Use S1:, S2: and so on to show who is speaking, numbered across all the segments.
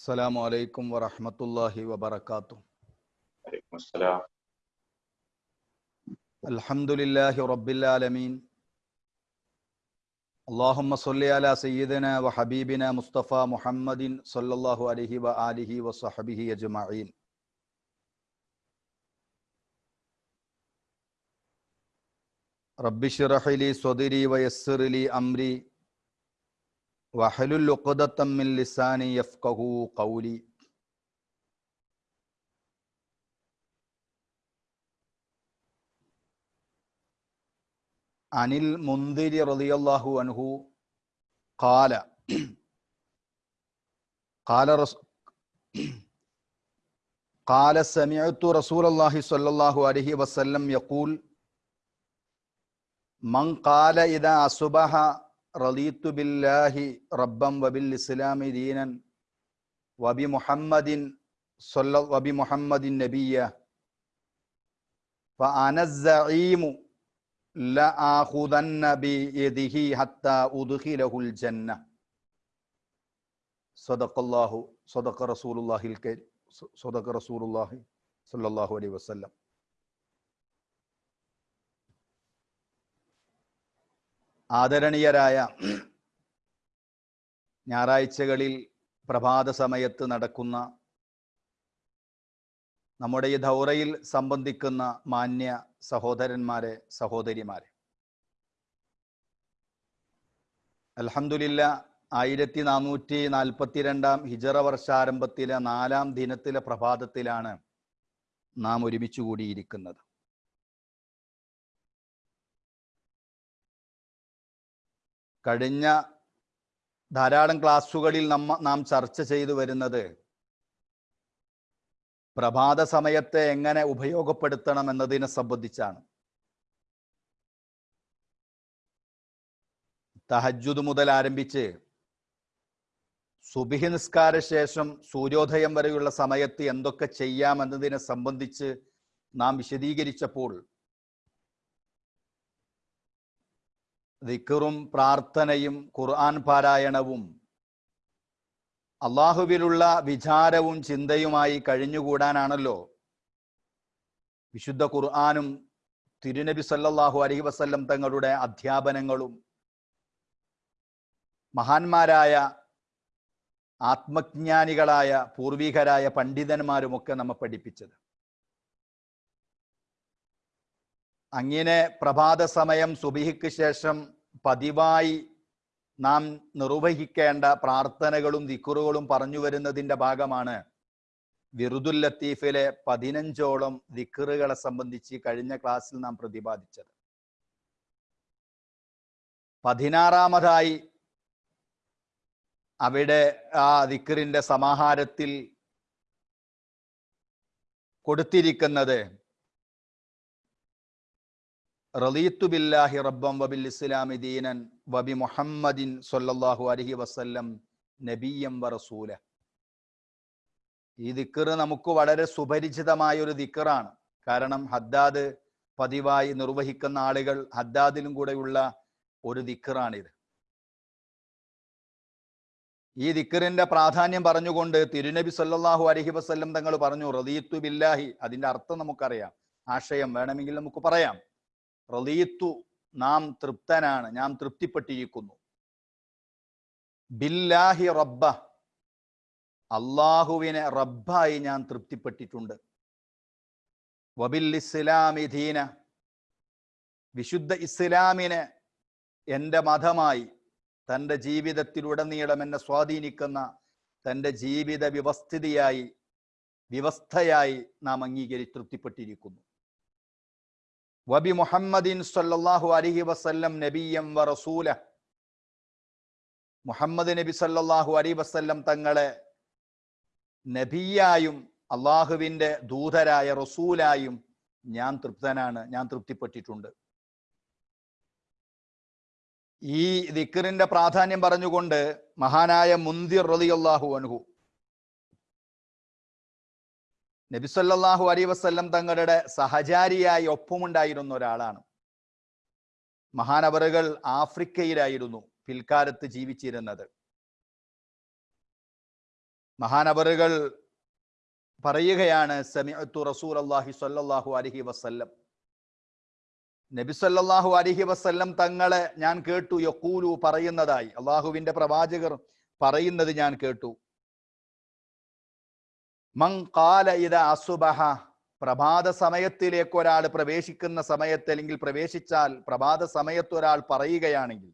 S1: السلام عليكم ورحمة الله وبركاته.
S2: عليكم السلام.
S1: الحمد لله رب العالمين. اللهم صل على سيدنا وحبيبنا مصطفى محمد صلى الله عليه وآله وصحبه أجمعين. رب اشرح لي صدري ويسر لي أمري. واحلل عقدة من لساني يفقه قولي. عن المنذر رضي الله عنه قال قال رس قال سمعت رسول الله صلى الله عليه وسلم يقول من قال إذا أصبح رضيت بالله ربا وبالإسلام دينا وبمحمد صلى وبمحمد نبيا فأنا الزعيم لآخذن بيده حتى أدخله الجنة. صدق الله صدق رسول الله الكريم صدق رسول الله صلى الله عليه وسلم. ആദരണീയരായ ഞായറാഴ്ചകളിൽ പ്രഭാത സമയത്ത് നടക്കുന്ന നമ്മുടെ ഈ ദൗറയിൽ സംബന്ധിക്കുന്ന മാന്യ സഹോദരന്മാരെ സഹോദരിമാരെ. അൽഹംദുലില്ല ആയിരത്തി നാനൂറ്റി നാൽപ്പത്തിരണ്ടാം ഹിജറ വർഷാരംഭത്തിലെ നാലാം ദിനത്തിലെ പ്രഭാതത്തിലാണ് നാം ഒരുമിച്ച് കൂടിയിരിക്കുന്നത്. കഴിഞ്ഞ ധാരാളം ക്ലാസ്സുകളിൽ നമ്മ നാം ചർച്ച ചെയ്തു വരുന്നത് പ്രഭാത സമയത്തെ എങ്ങനെ ഉപയോഗപ്പെടുത്തണം എന്നതിനെ സംബന്ധിച്ചാണ്. തഹജുദ് മുതൽ ആരംഭിച്ച് സുബിഹി നിസ്കാര ശേഷം സൂര്യോദയം വരെയുള്ള സമയത്ത് എന്തൊക്കെ ചെയ്യാം എന്നതിനെ സംബന്ധിച്ച് നാം വിശദീകരിച്ചപ്പോൾ ദിക്കറും പ്രാർത്ഥനയും ഖുർആൻ പാരായണവും അള്ളാഹുവിലുള്ള വിചാരവും ചിന്തയുമായി കഴിഞ്ഞുകൂടാനാണല്ലോ. വിശുദ്ധ ഖുർആാനും തിരുനബി സല്ലാഹു അലഹി വസ്ല്ലം തങ്ങളുടെ അധ്യാപനങ്ങളും മഹാന്മാരായ ആത്മജ്ഞാനികളായ പൂർവികരായ പണ്ഡിതന്മാരുമൊക്കെ നമ്മെ പഠിപ്പിച്ചത്. അങ്ങനെ പ്രഭാത സമയം സുബിഹിക്ക് ശേഷം പതിവായി നാം നിർവഹിക്കേണ്ട പ്രാർത്ഥനകളും ദിക്കുറുകളും പറഞ്ഞു വരുന്നതിന്റെ ഭാഗമാണ് വിറുദുൽ ലത്തീഫിലെ പതിനഞ്ചോളം ദിക്കറുകളെ സംബന്ധിച്ച് കഴിഞ്ഞ ക്ലാസ്സിൽ നാം പ്രതിപാദിച്ചത്. പതിനാറാമതായി അവിടെ ആ ദിക്കറിന്റെ സമാഹാരത്തിൽ കൊടുത്തിരിക്കുന്നത് റളീത്തു ബില്ലാഹി റബ്ബം വബിൽ ഇസ്ലാമി ദീനൻ വബി മുഹമ്മദിൻ സല്ലല്ലാഹു അലൈഹി വസല്ലം നബിയം വറസൂല റസൂല. ഈ ദിക്കർ നമുക്ക് വളരെ സുപരിചിതമായ ഒരു ദിക്കറാണ് കാരണം ഹദ്ദാദ് പതിവായി നിർവഹിക്കുന്ന ആളുകൾ ഹദ്ദാദിലും കൂടെയുള്ള ഒരു ദിക്കറാണിത് ഈ ദിക്കറിന്റെ പ്രാധാന്യം പറഞ്ഞുകൊണ്ട് തിരുനബി സല്ലല്ലാഹു അലൈഹി വസല്ലം തങ്ങൾ പറഞ്ഞു റദീത്തു ബില്ലാഹി അതിന്റെ അർത്ഥം നമുക്കറിയാം. ആശയം വേണമെങ്കിൽ നമുക്ക് പറയാം. റലീത്തു നാം തൃപ്തനാണ് നാം തൃപ്തിപ്പെട്ടിരിക്കുന്നു. ബില്ലാഹി റബ്ബ അള്ളാഹുവിനെ റബ്ബായി ഞാൻ തൃപ്തിപ്പെട്ടിട്ടുണ്ട്. വബിൽ ഇസ്ലാമി ദീന വിശുദ്ധ ഇസ്ലാമിനെ എന്റെ മതമായി തന്റെ ജീവിതത്തിലുടനീളം എന്നെ സ്വാധീനിക്കുന്ന തന്റെ ജീവിത വ്യവസ്ഥിതിയായി വ്യവസ്ഥയായി നാം അംഗീകരി തൃപ്തിപ്പെട്ടിരിക്കുന്നു. വബി മുഹമ്മദിൻ സല്ലാഹു അലഹി വസ്ല്ലം നബിയം വ റസൂല മുഹമ്മദ് നബി സല്ലാഹു അലി വസ്ല്ലം തങ്ങളെ നബിയായും അള്ളാഹുവിന്റെ ദൂതരായ റസൂലായും ഞാൻ തൃപ്തനാണ് ഞാൻ തൃപ്തിപ്പെട്ടിട്ടുണ്ട്. ഈ ദിക്കറിന്റെ പ്രാധാന്യം പറഞ്ഞുകൊണ്ട് മഹാനായ മുന്തിർ റളിയല്ലാഹു അൻഹു നബിസല്ലാഹു അലൈ വസ്ല്ലം തങ്ങളുടെ സഹചാരിയായി ഒപ്പമുണ്ടായിരുന്ന ഒരാളാണ്. മഹാനവറുകൾ ആഫ്രിക്കയിലായിരുന്നു പിൽക്കാലത്ത് ജീവിച്ചിരുന്നത്. മഹാനവറുകൾ പറയുകയാണ് സമിഅത്തു റസൂൽ അള്ളാഹി സ്വല്ലല്ലാഹു അലഹി വസ്ല്ലം. നബി അലഹി വസല്ലം തങ്ങളെ ഞാൻ കേട്ടു യക്കൂലു പറയുന്നതായി. അള്ളാഹുവിന്റെ പ്രവാചകർ പറയുന്നത് ഞാൻ കേട്ടു. മൻ ഇത അസുബഹ. പ്രഭാത സമയത്തിലേക്ക് ഒരാൾ പ്രവേശിക്കുന്ന സമയത്ത് അല്ലെങ്കിൽ പ്രവേശിച്ചാൽ പ്രഭാത സമയത്ത് ഒരാൾ പറയുകയാണെങ്കിൽ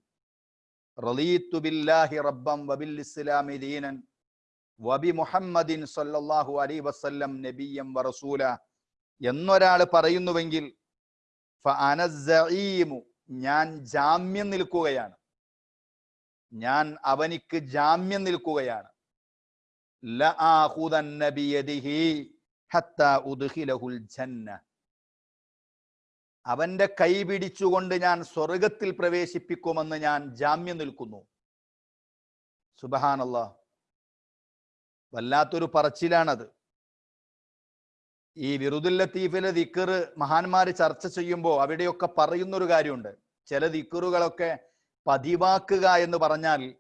S1: റലീത്തു ബില്ലാഹി റബ്ബം വബിൽ ഇസ്ലാമി ദീനൻ വബി മുഹമ്മദിൻ സല്ലല്ലാഹു അലൈഹി വസല്ലം നബിയം വറസൂല എന്നൊരാൾ പറയുന്നുവെങ്കിൽ ഞാൻ ജാമ്യം നിൽക്കുകയാണ്. ഞാൻ അവനിക്ക് ജാമ്യം നിൽക്കുകയാണ്. അവന്റെ കൈ പിടിച്ചുകൊണ്ട് ഞാൻ സ്വർഗത്തിൽ പ്രവേശിപ്പിക്കുമെന്ന് ഞാൻ ജാമ്യം നിൽക്കുന്നു. സുബഹാനല്ല. വല്ലാത്തൊരു പറച്ചിലാണത്. ഈ വിറുദുൽ ലത്തീഫിലെ ദിക്കറ് മഹാന്മാര് ചർച്ച ചെയ്യുമ്പോൾ അവിടെയൊക്കെ പറയുന്നൊരു കാര്യമുണ്ട്. ചില ദിക്കറുകളൊക്കെ പതിവാക്കുക എന്ന് പറഞ്ഞാൽ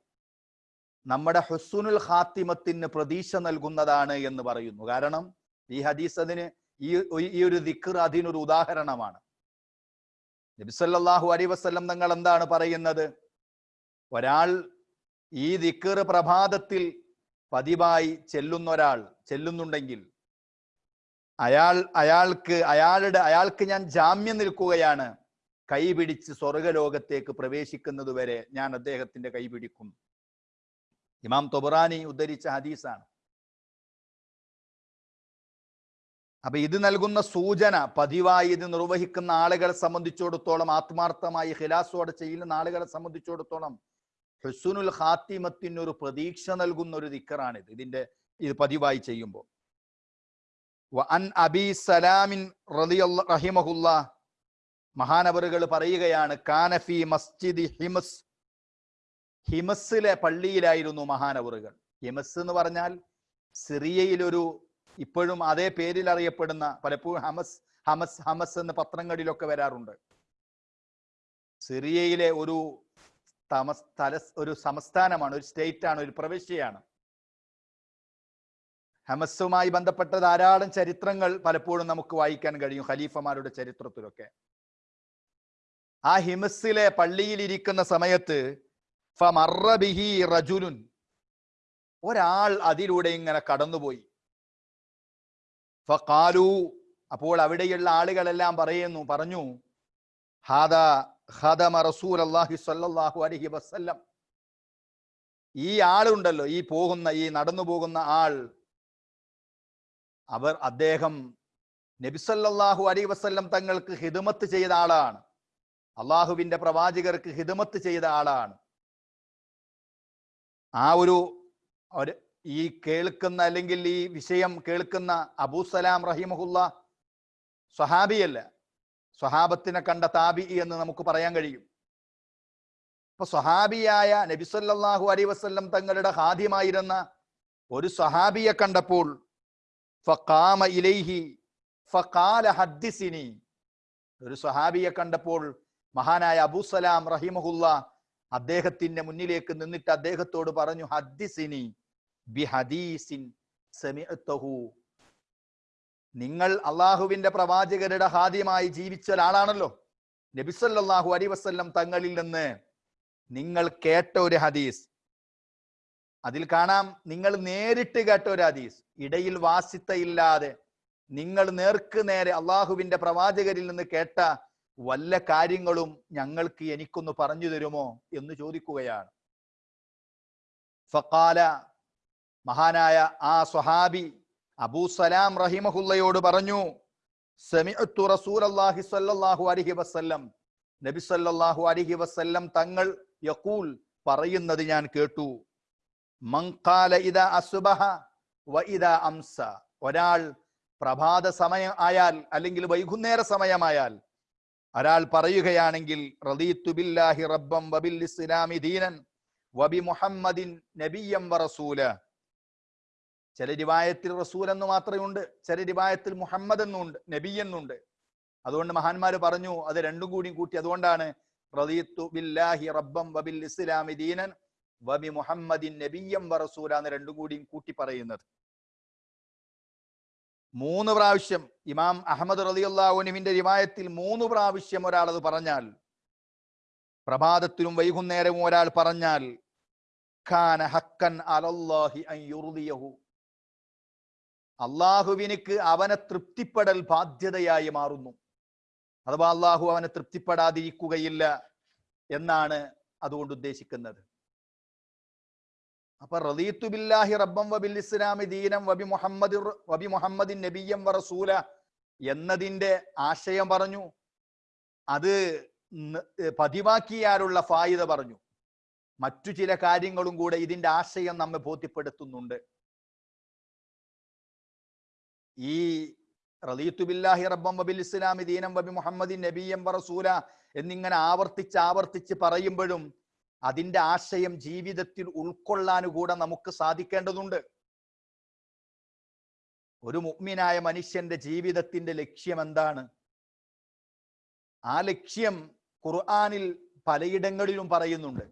S1: നമ്മുടെ ഹുസുനുൽ ഖാത്തിമത്തിന് പ്രതീക്ഷ നൽകുന്നതാണ് എന്ന് പറയുന്നു. കാരണം ഈ ഹദീസ് അതിന് ഈ ഈ ഒരു ദിക്കർ അതിനൊരു ഉദാഹരണമാണ്. നബിസല്ലാഹു അലൈ വസ്ലം തങ്ങൾ എന്താണ് പറയുന്നത്? ഒരാൾ ഈ ദിക്കർ പ്രഭാതത്തിൽ പതിവായി ചെല്ലുന്ന ഒരാൾ ചെല്ലുന്നുണ്ടെങ്കിൽ അയാൾ അയാൾക്ക് അയാളുടെ അയാൾക്ക് ഞാൻ ജാമ്യം നിൽക്കുകയാണ്. കൈ പിടിച്ച് സ്വർഗലോകത്തേക്ക് പ്രവേശിക്കുന്നത് വരെ ഞാൻ അദ്ദേഹത്തിന്റെ കൈ പിടിക്കും. ഇമാം തൊബറാനി ഉദ്ധരിച്ച ഹദീസാണ്. അപ്പൊ ഇത് നൽകുന്ന സൂചന പതിവായി ഇത് നിർവഹിക്കുന്ന ആളുകളെ സംബന്ധിച്ചിടത്തോളം ആത്മാർത്ഥമായി ഹിലാസോടെ ചെയ്യുന്ന ആളുകളെ സംബന്ധിച്ചിടത്തോളം ഹുസുനുൽ ഹാത്തിമത്തിന് ഒരു പ്രതീക്ഷ നൽകുന്ന ഒരു ദിക്കറാണിത്. ഇതിന്റെ ഇത് പതിവായി ചെയ്യുമ്പോൾ. അബി സലാമിൻ മഹാനവറുകൾ പറയുകയാണ് കാനഫി മസ്ജിദ് ഹിമസ് ഹിമസിലെ പള്ളിയിലായിരുന്നു മഹാനവറുകൾ. ഹിമസ് എന്ന് പറഞ്ഞാൽ സിറിയയിലൊരു ഇപ്പോഴും അതേ പേരിൽ അറിയപ്പെടുന്ന പലപ്പോഴും ഹമസ് ഹമസ് ഹമസ് എന്ന് പത്രങ്ങളിലൊക്കെ വരാറുണ്ട്. സിറിയയിലെ ഒരു തല ഒരു സംസ്ഥാനമാണ് ഒരു സ്റ്റേറ്റ് ആണ് ഒരു പ്രവിശ്യയാണ്. ഹമസുമായി ബന്ധപ്പെട്ട ധാരാളം ചരിത്രങ്ങൾ പലപ്പോഴും നമുക്ക് വായിക്കാൻ കഴിയും ഖലീഫമാരുടെ ചരിത്രത്തിലൊക്കെ. ആ ഹിമസിലെ പള്ളിയിൽ ഇരിക്കുന്ന സമയത്ത് റജുലുൻ. ഒരാൾ അതിലൂടെ ഇങ്ങനെ കടന്നുപോയി. ഫഖാലു അപ്പോൾ അവിടെയുള്ള ആളുകളെല്ലാം പറയുന്നു പറഞ്ഞു അലൈഹി വസല്ലം. ഈ ആളുണ്ടല്ലോ ഈ പോകുന്ന ഈ നടന്നു പോകുന്ന ആൾ. അവർ അദ്ദേഹം നബിസല്ലാഹു അലൈഹി വസ്ല്ലം തങ്ങൾക്ക് ഹിദമത്ത് ചെയ്ത ആളാണ്. അള്ളാഹുവിന്റെ പ്രവാചകർക്ക് ഹിദമത്ത് ചെയ്ത ആളാണ്. ആ ഒരു ഈ കേൾക്കുന്ന അല്ലെങ്കിൽ ഈ വിഷയം കേൾക്കുന്ന അബൂസലാം റഹിമഹുല്ല സ്വഹാബിയല്ല. സ്വഹാബത്തിനെ കണ്ട താബി എന്ന് നമുക്ക് പറയാൻ കഴിയും. അപ്പൊ സ്വഹാബിയായ നബിസല്ലാഹു അലൈ വസ്ല്ലം തങ്ങളുടെ ഹാദ്യമായിരുന്ന ഒരു സ്വഹാബിയെ കണ്ടപ്പോൾ ഫഖാമ ഇലൈഹി ഫഖാല ഹദ്ദിസിനി. ഒരു സ്വഹാബിയെ കണ്ടപ്പോൾ മഹാനായ അബൂസലാം റഹിമഹുല്ല അദ്ദേഹത്തിന്റെ മുന്നിലേക്ക് നിന്നിട്ട് അദ്ദേഹത്തോട് പറഞ്ഞു ഹദ്ദിസിനി ബി ഹദീസിൻ നിങ്ങൾ അള്ളാഹുവിന്റെ പ്രവാചകരുടെ ഹാദ്യമായി ജീവിച്ച ഒരാളാണല്ലോ. നബിസല്ലാഹു അലൈഹി വസ്ല്ലം തങ്ങളിൽ നിന്ന് നിങ്ങൾ കേട്ട ഒരു ഹദീസ്. അതിൽ കാണാം നിങ്ങൾ നേരിട്ട് കേട്ട ഒരു ഹദീസ്. ഇടയിൽ വാസിത്തയില്ലാതെ നിങ്ങൾ നേർക്ക് നേരെ അള്ളാഹുവിന്റെ പ്രവാചകരിൽ നിന്ന് കേട്ട വല്ല കാര്യങ്ങളും ഞങ്ങൾക്ക് എനിക്കൊന്ന് പറഞ്ഞു തരുമോ എന്ന് ചോദിക്കുകയാണ്. ഫക്കാല മഹാനായ ആ സ്വഹാബി അബൂ സലാം റഹിമഹുല്ലയോട് പറഞ്ഞു സമിഅത്തു റസൂലല്ലാഹി സ്വല്ലല്ലാഹു അലൈഹി വസല്ലം. നബി സല്ലല്ലാഹു അലൈഹി വസല്ലം തങ്ങൾ യഖൂൽ പറയുന്നത് ഞാൻ കേട്ടു. മങ്കാല ഖാല അസുബഹ വ അംസ. ഒരാൾ പ്രഭാത സമയം ആയാൽ അല്ലെങ്കിൽ വൈകുന്നേര സമയമായാൽ ഒരാൾ പറയുകയാണെങ്കിൽ ബില്ലാഹി റബ്ബം വബിൽ ഇസ്ലാമി ദീനൻ വബി മുഹമ്മദിൻ നബിയം വറസൂല ചില രിവായത്തിൽ റസൂൽ എന്ന് മാത്രമേ ഉണ്ട് ചില രിവായത്തിൽ മുഹമ്മദ് എന്നുണ്ട് നബി എന്നുണ്ട്. അതുകൊണ്ട് മഹാന്മാര് പറഞ്ഞു അത് രണ്ടും കൂടി കൂട്ടി അതുകൊണ്ടാണ് റദീത്തു ബില്ലാഹി റബ്ബം വബിൽ ഇസ്ലാമി ദീനൻ വബി മുഹമ്മദിൻ നബിയം വറസൂല എന്ന് രണ്ടും കൂടിയും കൂട്ടി പറയുന്നത്. മൂന്ന് പ്രാവശ്യം ഇമാം അഹമ്മദ് റലിയുല്ലാഹുനുവിന്റെ രിവായത്തിൽ മൂന്ന് പ്രാവശ്യം ഒരാൾ അത് പറഞ്ഞാൽ പ്രഭാതത്തിലും വൈകുന്നേരവും ഒരാൾ പറഞ്ഞാൽ ഖാന ഹക്കൻ അലല്ലാഹി അള്ളാഹുവിനിക്ക് അവനെ തൃപ്തിപ്പെടൽ ബാധ്യതയായി മാറുന്നു. അഥവാ അള്ളാഹു അവനെ തൃപ്തിപ്പെടാതിരിക്കുകയില്ല എന്നാണ് അതുകൊണ്ട് ഉദ്ദേശിക്കുന്നത്. അപ്പൊ റദീത്തു ബില്ലാഹി റബ്ബം വബിൽ ഇസ്ലാമി ദീനം വബി മുഹമ്മദ് വബി മുഹമ്മദിൻ നബിയം വറസൂല റസൂല എന്നതിന്റെ ആശയം പറഞ്ഞു. അത് പതിവാക്കിയാലുള്ള ഫായിദ പറഞ്ഞു. മറ്റു ചില കാര്യങ്ങളും കൂടെ ഇതിന്റെ ആശയം നമ്മെ ബോധ്യപ്പെടുത്തുന്നുണ്ട്. ഈ റദീത്തു ബില്ലാഹി റബ്ബം വബിൽ ഇസ്ലാമി ദീനം വബി മുഹമ്മദിൻ നബിയം വറസൂല റസൂല എന്നിങ്ങനെ ആവർത്തിച്ച് ആവർത്തിച്ച് പറയുമ്പോഴും അതിന്റെ ആശയം ജീവിതത്തിൽ ഉൾക്കൊള്ളാനുകൂടെ നമുക്ക് സാധിക്കേണ്ടതുണ്ട്. ഒരു മുഗ്മിനായ മനുഷ്യന്റെ ജീവിതത്തിന്റെ ലക്ഷ്യം എന്താണ്? ആ ലക്ഷ്യം ഖുർആാനിൽ പലയിടങ്ങളിലും പറയുന്നുണ്ട്.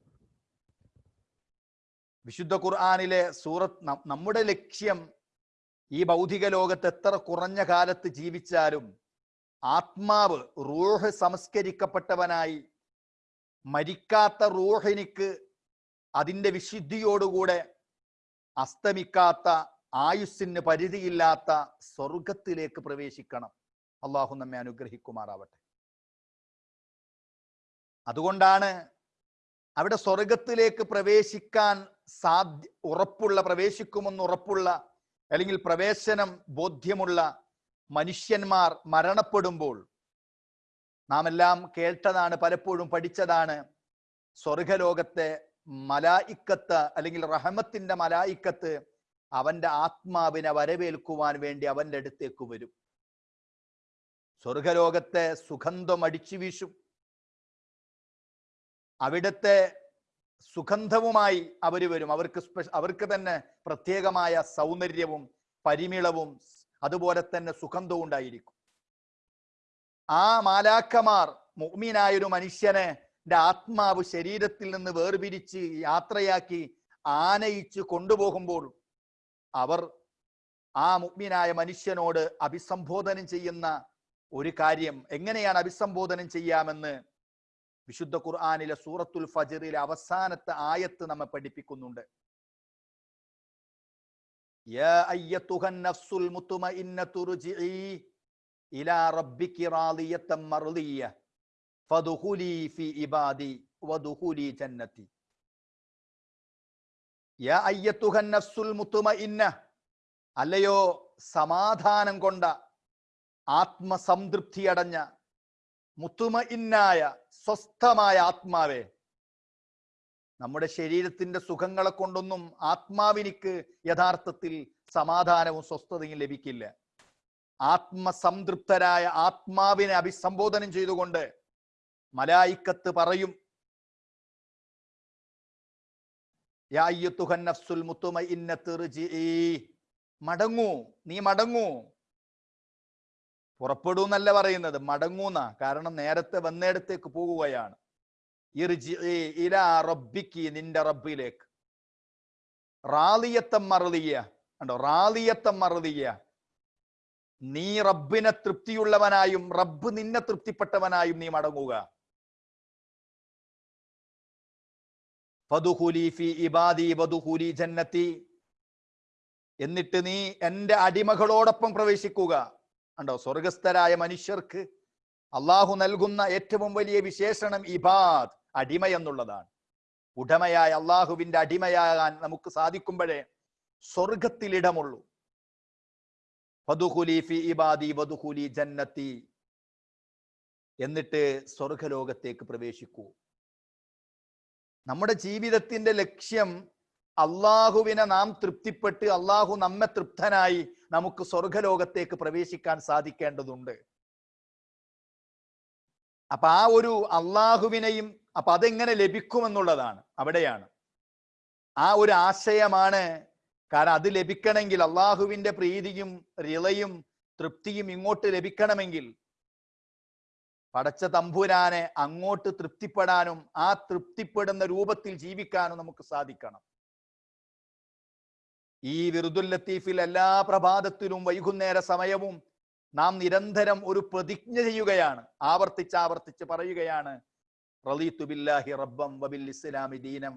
S1: വിശുദ്ധ ഖുർആാനിലെ സൂറത്ത് നമ്മുടെ ലക്ഷ്യം ഈ ഭൗതിക ലോകത്ത് എത്ര കുറഞ്ഞ കാലത്ത് ജീവിച്ചാലും ആത്മാവ് റൂഹ് സംസ്കരിക്കപ്പെട്ടവനായി മരിക്കാത്ത റൂഹിനിക്ക് അതിന്റെ വിശുദ്ധിയോടുകൂടെ അസ്തമിക്കാത്ത ആയുസ്സിന് പരിധിയില്ലാത്ത സ്വർഗത്തിലേക്ക് പ്രവേശിക്കണം. അള്ളാഹു നമ്മെ അനുഗ്രഹിക്കുമാറാവട്ടെ. അതുകൊണ്ടാണ് അവിടെ സ്വർഗത്തിലേക്ക് പ്രവേശിക്കാൻ സാധ്യ ഉറപ്പുള്ള പ്രവേശിക്കുമെന്ന് ഉറപ്പുള്ള അല്ലെങ്കിൽ പ്രവേശനം ബോധ്യമുള്ള മനുഷ്യന്മാർ മരണപ്പെടുമ്പോൾ നാം എല്ലാം കേട്ടതാണ് പലപ്പോഴും പഠിച്ചതാണ്. സ്വർഗലോകത്തെ മലായിക്കത്ത് അല്ലെങ്കിൽ റഹമത്തിന്റെ മലായിക്കത്ത് അവന്റെ ആത്മാവിനെ വരവേൽക്കുവാൻ വേണ്ടി അവന്റെ അടുത്തേക്ക് വരും. സ്വർഗലോകത്തെ സുഗന്ധം അടിച്ചു വീശും. അവിടുത്തെ സുഗന്ധവുമായി അവർ വരും. അവർക്ക് അവർക്ക് തന്നെ പ്രത്യേകമായ സൗന്ദര്യവും പരിമിളവും അതുപോലെ തന്നെ സുഗന്ധവും ഉണ്ടായിരിക്കും. ആ മാലാക്കമാർ മുഅ്മിനായ ഒരു മനുഷ്യനെ ആത്മാവ് ശരീരത്തിൽ നിന്ന് വേർപിരിച്ച് യാത്രയാക്കി ആനയിച്ച് കൊണ്ടുപോകുമ്പോൾ അവർ ആ മുഗ്മിനായ മനുഷ്യനോട് അഭിസംബോധനം ചെയ്യുന്ന ഒരു കാര്യം. എങ്ങനെയാണ് അഭിസംബോധനം ചെയ്യാമെന്ന് വിശുദ്ധ ഖുർആാനിലെ സൂറത്തുൽ ഫജറിലെ അവസാനത്തെ ആയത്ത് നമ്മെ പഠിപ്പിക്കുന്നുണ്ട്. യാ അയ്യത്തുഹൻ നഫ്സുൽ മുത്മഇന്നതു റുജിഇ ഇലാ ഇബാദി യാ അല്ലയോ സമാധാനം കൊണ്ട ആത്മസംതൃപ്തി അടഞ്ഞ മുത്തുമഇന്നായ സ്വസ്ഥമായ ആത്മാവേ. നമ്മുടെ ശരീരത്തിന്റെ സുഖങ്ങളെ കൊണ്ടൊന്നും ആത്മാവിനിക്ക് യഥാർത്ഥത്തിൽ സമാധാനവും സ്വസ്ഥതയും ലഭിക്കില്ല. ആത്മസംതൃപ്തരായ ആത്മാവിനെ അഭിസംബോധനം ചെയ്തുകൊണ്ട് മലായിക്കത്ത് പറയും. മടങ്ങൂ നീ മടങ്ങൂ. പുറപ്പെടൂ എന്നല്ല പറയുന്നത് മടങ്ങൂന്ന. കാരണം നേരത്തെ വന്നിടത്തേക്ക് പോകുകയാണ്. നിന്റെ റബ്ബിലേക്ക്. റാലിയത്തം മറുതിയ കണ്ടോ? റാലിയത്തം മറുതിയ നീ റബ്ബിനെ തൃപ്തിയുള്ളവനായും റബ്ബ് നിന്നെ തൃപ്തിപ്പെട്ടവനായും നീ മടങ്ങുക. എന്നിട്ട് നീ എന്റെ അടിമകളോടൊപ്പം പ്രവേശിക്കുക. കണ്ടോ സ്വർഗസ്ഥരായ മനുഷ്യർക്ക് അള്ളാഹു നൽകുന്ന ഏറ്റവും വലിയ വിശേഷണം ഇബാദ് അടിമ എന്നുള്ളതാണ്. ഉടമയായ അള്ളാഹുവിന്റെ അടിമയാകാൻ നമുക്ക് സാധിക്കുമ്പോഴേ സ്വർഗത്തിൽ ജന്നത്തി. എന്നിട്ട് സ്വർഗലോകത്തേക്ക് പ്രവേശിക്കൂ. നമ്മുടെ ജീവിതത്തിന്റെ ലക്ഷ്യം അള്ളാഹുവിനെ നാം തൃപ്തിപ്പെട്ട് അള്ളാഹു നമ്മെ തൃപ്തനായി നമുക്ക് സ്വർഗലോകത്തേക്ക് പ്രവേശിക്കാൻ സാധിക്കേണ്ടതുണ്ട്. അപ്പൊ ആ ഒരു അള്ളാഹുവിനെയും അപ്പൊ അതെങ്ങനെ ലഭിക്കുമെന്നുള്ളതാണ് അവിടെയാണ്. ആ ഒരു ആശയമാണ് കാരണം അത് ലഭിക്കണമെങ്കിൽ അള്ളാഹുവിന്റെ പ്രീതിയും റിളയും തൃപ്തിയും ഇങ്ങോട്ട് ലഭിക്കണമെങ്കിൽ പടച്ച തമ്പുരാനെ അങ്ങോട്ട് തൃപ്തിപ്പെടാനും ആ തൃപ്തിപ്പെടുന്ന രൂപത്തിൽ ജീവിക്കാനും നമുക്ക് സാധിക്കണം. ഈ വിറുദുൽ ലത്തീഫിൽ എല്ലാ പ്രഭാതത്തിലും വൈകുന്നേര സമയവും നാം നിരന്തരം ഒരു പ്രതിജ്ഞ ചെയ്യുകയാണ്. ആവർത്തിച്ച് ആവർത്തിച്ച് പറയുകയാണ്. റളീതു ബില്ലാഹി റബ്ബം വബിൽ ഇസ്ലാമി ദീനം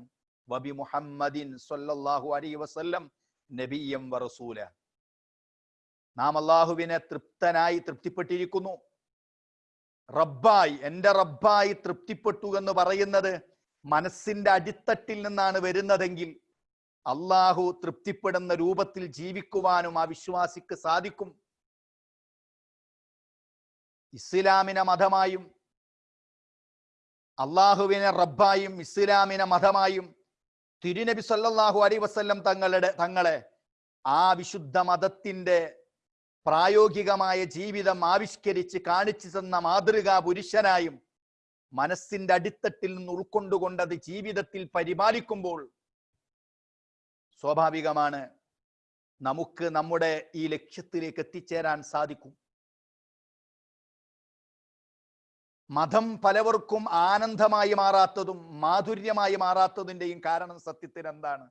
S1: വബി മുഹമ്മദിൻ സൊല്ലാഹു അലൈ വസല്ലം നബിയം വറസൂല നാം അള്ളാഹുവിനെ തൃപ്തനായി തൃപ്തിപ്പെട്ടിരിക്കുന്നു. റബ്ബായി എന്റെ റബ്ബായി തൃപ്തിപ്പെട്ടു എന്ന് പറയുന്നത് മനസ്സിന്റെ അടിത്തട്ടിൽ നിന്നാണ് വരുന്നതെങ്കിൽ അള്ളാഹു തൃപ്തിപ്പെടുന്ന രൂപത്തിൽ ജീവിക്കുവാനും ആ വിശ്വാസിക്ക് സാധിക്കും. ഇസ്ലാമിനെ മതമായും അള്ളാഹുവിനെ റബ്ബായും ഇസ്ലാമിനെ മതമായും തിരുനബി സല്ലാഹു അലൈഹി വസ്ല്ലം തങ്ങളുടെ തങ്ങളെ ആ വിശുദ്ധ മതത്തിന്റെ പ്രായോഗികമായ ജീവിതം ആവിഷ്കരിച്ച് കാണിച്ചു തന്ന മാതൃകാ പുരുഷനായും മനസ്സിന്റെ അടിത്തട്ടിൽ നിന്ന് ഉൾക്കൊണ്ടുകൊണ്ടത് ജീവിതത്തിൽ പരിപാലിക്കുമ്പോൾ സ്വാഭാവികമാണ് നമുക്ക് നമ്മുടെ ഈ ലക്ഷ്യത്തിലേക്ക് എത്തിച്ചേരാൻ സാധിക്കും. മതം പലവർക്കും ആനന്ദമായി മാറാത്തതും മാധുര്യമായി മാറാത്തതിന്റെയും കാരണം സത്യത്തിൽ എന്താണ്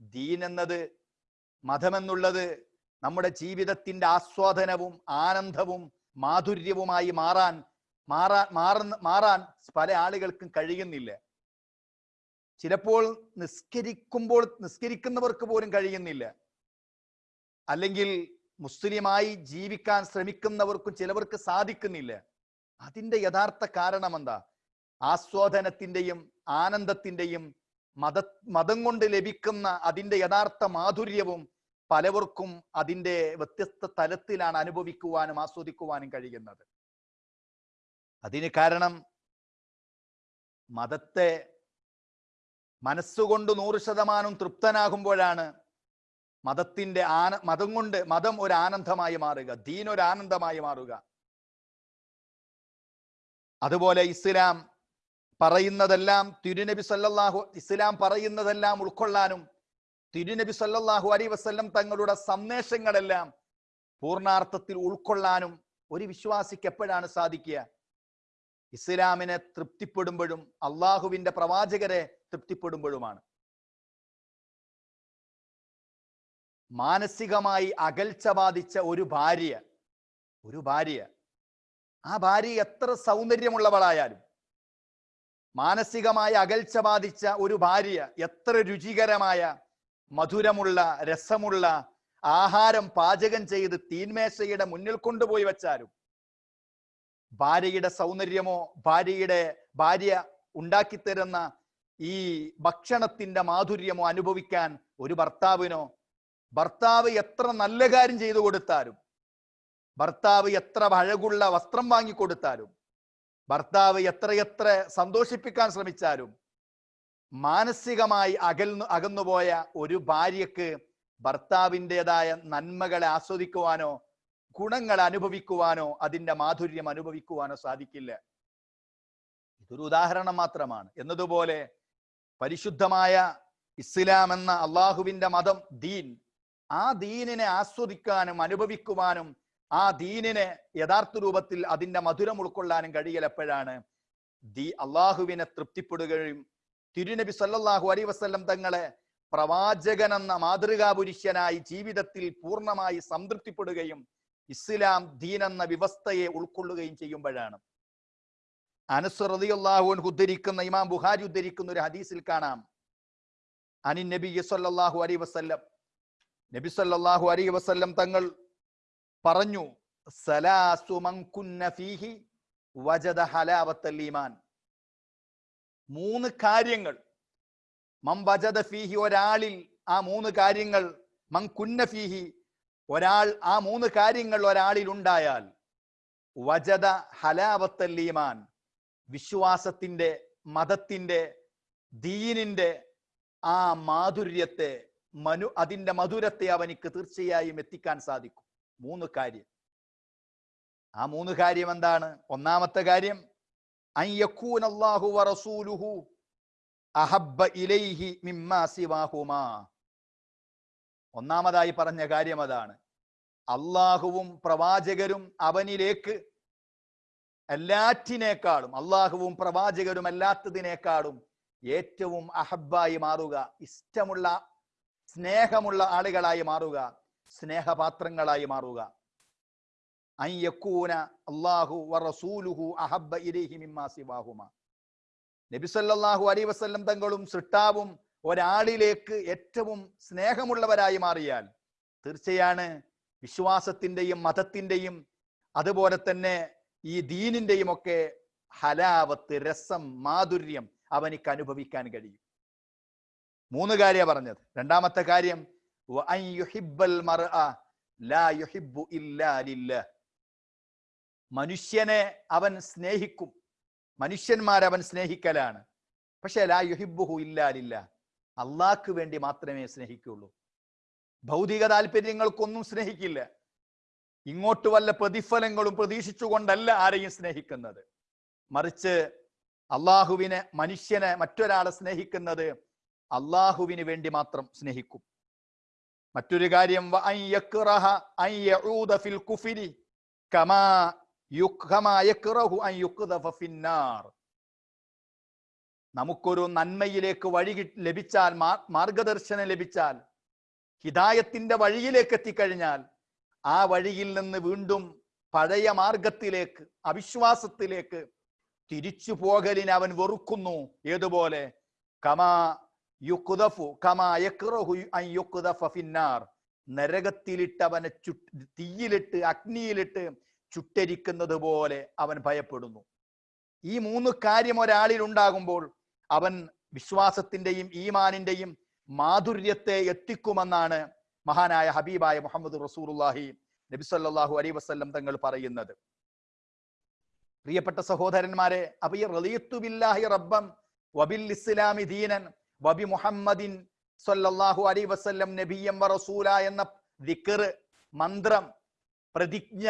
S1: ദീൻ എന്നത് മതമെന്നുള്ളത് നമ്മുടെ ജീവിതത്തിന്റെ ആസ്വാദനവും ആനന്ദവും മാധുര്യവുമായി മാറാൻ മാറാൻ മാറുന്ന മാറാൻ പല ആളുകൾക്കും കഴിയുന്നില്ല. ചിലപ്പോൾ നിസ്കരിക്കുമ്പോൾ നിസ്കരിക്കുന്നവർക്ക് പോലും കഴിയുന്നില്ല. അല്ലെങ്കിൽ മുസ്ലിമായി ജീവിക്കാൻ ശ്രമിക്കുന്നവർക്കും ചിലവർക്ക് സാധിക്കുന്നില്ല. അതിന്റെ യഥാർത്ഥ കാരണം എന്താ ആസ്വാദനത്തിന്റെയും ആനന്ദത്തിന്റെയും മത മതം കൊണ്ട് ലഭിക്കുന്ന അതിന്റെ യഥാർത്ഥ മാധുര്യവും പലവർക്കും അതിന്റെ വ്യത്യസ്ത തലത്തിലാണ് അനുഭവിക്കുവാനും ആസ്വദിക്കുവാനും കഴിയുന്നത്. അതിന് കാരണം മതത്തെ മനസ്സുകൊണ്ട് നൂറ് ശതമാനം തൃപ്തനാകുമ്പോഴാണ് മതത്തിന്റെ ആന മതം കൊണ്ട് മതം ഒരു ആനന്ദമായി മാറുക ദീൻ ഒരു ആനന്ദമായി മാറുക. അതുപോലെ ഇസ്ലാം പറയുന്നതെല്ലാം തിരുനബി സല്ലല്ലാഹു ഇസ്ലാം പറയുന്നതെല്ലാം ഉൾക്കൊള്ളാനും തിരുനബി സല്ലല്ലാഹു അലി വസ്ല്ലം തങ്ങളുടെ സന്ദേശങ്ങളെല്ലാം പൂർണാർത്ഥത്തിൽ ഉൾക്കൊള്ളാനും ഒരു വിശ്വാസിക്ക് എപ്പോഴാണ് സാധിക്കുക? ഇസ്ലാമിനെ തൃപ്തിപ്പെടുമ്പോഴും അള്ളാഹുവിന്റെ പ്രവാചകരെ തൃപ്തിപ്പെടുമ്പോഴുമാണ്. മാനസികമായി അകൽച്ച ബാധിച്ച ഒരു ഭാര്യ ഒരു ഭാര്യ ആ ഭാര്യ എത്ര സൗന്ദര്യമുള്ളവളായാലും മാനസികമായ അകൽച്ച ബാധിച്ച ഒരു ഭാര്യ എത്ര രുചികരമായ മധുരമുള്ള രസമുള്ള ആഹാരം പാചകം ചെയ്ത് തീന്മേശയുടെ മുന്നിൽ കൊണ്ടുപോയി വെച്ചാലും ഭാര്യയുടെ സൗന്ദര്യമോ ഭാര്യയുടെ ഭാര്യ ഉണ്ടാക്കിത്തരുന്ന ഈ ഭക്ഷണത്തിന്റെ മാധുര്യമോ അനുഭവിക്കാൻ ഒരു ഭർത്താവിനോ ഭർത്താവ് എത്ര നല്ല കാര്യം ചെയ്തു കൊടുത്താലും ഭർത്താവ് എത്ര അഴകുള്ള വസ്ത്രം വാങ്ങിക്കൊടുത്താലും ഭർത്താവ് എത്രയെത്ര സന്തോഷിപ്പിക്കാൻ ശ്രമിച്ചാലും മാനസികമായി അകൽന്നു അകന്നുപോയ ഒരു ഭാര്യക്ക് ഭർത്താവിന്റെതായ നന്മകളെ ആസ്വദിക്കുവാനോ ഗുണങ്ങൾ അനുഭവിക്കുവാനോ അതിന്റെ മാധുര്യം അനുഭവിക്കുവാനോ സാധിക്കില്ല. ഇതൊരു ഉദാഹരണം മാത്രമാണ്. എന്നതുപോലെ പരിശുദ്ധമായ ഇസ്ലാം എന്ന അള്ളാഹുവിന്റെ മതം ദീൻ ആ ദീനിനെ ആസ്വദിക്കാനും അനുഭവിക്കുവാനും ആ ദീനിനെ യഥാർത്ഥ രൂപത്തിൽ അതിന്റെ മധുരം ഉൾക്കൊള്ളാനും കഴിയൽ എപ്പോഴാണ്? ദീ അള്ളാഹുവിനെ തൃപ്തിപ്പെടുകയും തിരുനബി സല്ലാഹു അലൈഹി വസല്ലം തങ്ങളെ പ്രവാചകൻ എന്ന മാതൃകാ പുരുഷനായി ജീവിതത്തിൽ പൂർണമായി സംതൃപ്തിപ്പെടുകയും ഇസ്ലാം ദീൻ എന്ന വ്യവസ്ഥയെ ഉൾക്കൊള്ളുകയും ചെയ്യുമ്പോഴാണ്. അനസ് അൻഹു ഉദ്ധരിക്കുന്ന ഇമാം ബുഹാരി ഉദ്ധരിക്കുന്ന ഒരു ഹദീസിൽ കാണാം. അനി നബി സല്ലാഹു അലൈഹി വസല്ലം നബി സല്ലാഹു അലൈഹി വസല്ലം തങ്ങൾ പറഞ്ഞു സലാസു മൻ കുന്ന ഫീഹി വജദ ഹലാവത്തൽ ഈമാൻ. മൂന്ന് കാര്യങ്ങൾ. മം വജദ ഫീഹി ഒരാളിൽ ആ മൂന്ന് കാര്യങ്ങൾ മൻ കുന്ന ഫീഹി ഒരാൾ ആ മൂന്ന് കാര്യങ്ങൾ ഒരാളിൽ ഉണ്ടായാൽ വജദ ഹലാവത്തൽ ഈമാൻ വിശ്വാസത്തിന്റെ മതത്തിന്റെ ദീനിന്റെ ആ മാധുര്യത്തെ മനു അതിന്റെ മധുരത്തെ അവനിക്ക് തീർച്ചയായും എത്തിക്കാൻ സാധിക്കും. മൂന്ന് കാര്യം. ആ മൂന്ന് കാര്യം എന്താണ്? ഒന്നാമത്തെ കാര്യം വറസൂലുഹു അഹബ്ബ ഇലൈഹി മിമ്മാ സിവാഹുമാ. ഒന്നാമതായി പറഞ്ഞ കാര്യം അതാണ്. അള്ളാഹുവും പ്രവാചകരും അവനിലേക്ക് എല്ലാറ്റിനേക്കാളും അള്ളാഹുവും പ്രവാചകരും അല്ലാത്തതിനേക്കാളും ഏറ്റവും അഹബായി മാറുക ഇഷ്ടമുള്ള സ്നേഹമുള്ള ആളുകളായി മാറുക സ്നേഹപാത്രങ്ങളായി മാറുക. അൻ അല്ലാഹു വറസൂലുഹു അഹബ്ബ ഇലൈഹി മിമ്മാ സിവാഹുമ. നബി സല്ലല്ലാഹു അലൈഹി വസല്ലം തങ്ങളും സൃഷ്ടാവും ഒരാളിലേക്ക് ഏറ്റവും സ്നേഹമുള്ളവരായി മാറിയാൽ തീർച്ചയാണ് വിശ്വാസത്തിന്റെയും മതത്തിന്റെയും അതുപോലെ തന്നെ ഈ ദീനിന്റെയും ഒക്കെ ഹലാവത്ത് രസം മാധുര്യം അവനിക്ക് അനുഭവിക്കാൻ കഴിയും. മൂന്ന് കാര്യമാണ് പറഞ്ഞത്. രണ്ടാമത്തെ കാര്യം മനുഷ്യനെ അവൻ സ്നേഹിക്കും. മനുഷ്യന്മാരെ അവൻ സ്നേഹിക്കലാണ്. പക്ഷെ ലാ യുഹിബ്ബുഹു ഇല്ലാ ലില്ലാഹ്. അള്ളാഹ്ക്ക് വേണ്ടി മാത്രമേ സ്നേഹിക്കുള്ളൂ. ഭൗതിക താല്പര്യങ്ങൾക്കൊന്നും സ്നേഹിക്കില്ല. ഇങ്ങോട്ട് വല്ല പ്രതിഫലങ്ങളും പ്രതീക്ഷിച്ചുകൊണ്ടല്ല ആരെയും സ്നേഹിക്കുന്നത്. മറിച്ച് അള്ളാഹുവിനെ മനുഷ്യനെ മറ്റൊരാളെ സ്നേഹിക്കുന്നത് അള്ളാഹുവിന് വേണ്ടി മാത്രം സ്നേഹിക്കും. മറ്റൊരു കാര്യം നമുക്കൊരു നന്മയിലേക്ക് വഴി ലഭിച്ചാൽ മാർഗദർശനം ലഭിച്ചാൽ ഹിതായത്തിന്റെ വഴിയിലേക്ക് എത്തിക്കഴിഞ്ഞാൽ ആ വഴിയിൽ നിന്ന് വീണ്ടും പഴയ മാർഗത്തിലേക്ക് അവിശ്വാസത്തിലേക്ക് തിരിച്ചു പോകലിന് അവൻ വെറുക്കുന്നു. ഏതുപോലെ? കമാ യുക്തഫു കമാ യക്റഹു അൻ ഫിന്നാർ. ചു തീയിലിട്ട് അഗ്നിയിലിട്ട് ചുട്ടരിക്കുന്നത് പോലെ അവൻ ഭയപ്പെടുന്നു. ഈ മൂന്ന് കാര്യം ഒരാളിൽ ഉണ്ടാകുമ്പോൾ അവൻ വിശ്വാസത്തിന്റെയും ഈമാനിന്റെയും മാധുര്യത്തെ എത്തിക്കുമെന്നാണ് മഹാനായ ഹബീബായ മുഹമ്മദ് റസൂലുള്ളാഹി നബി സല്ലല്ലാഹു അലൈഹി വസല്ലം തങ്ങൾ പറയുന്നത്. പ്രിയപ്പെട്ട സഹോദരന്മാരെ അപ്പൊ ഈ റബ്ബം വബിൽ ഇസ്ലാമി ദീനൻ വബി മുഹമ്മദിൻ സല്ലല്ലാഹു അലൈഹി വസല്ലം നബിയം റസൂല എന്ന ദിക്ർ മന്ത്രം പ്രതിജ്ഞ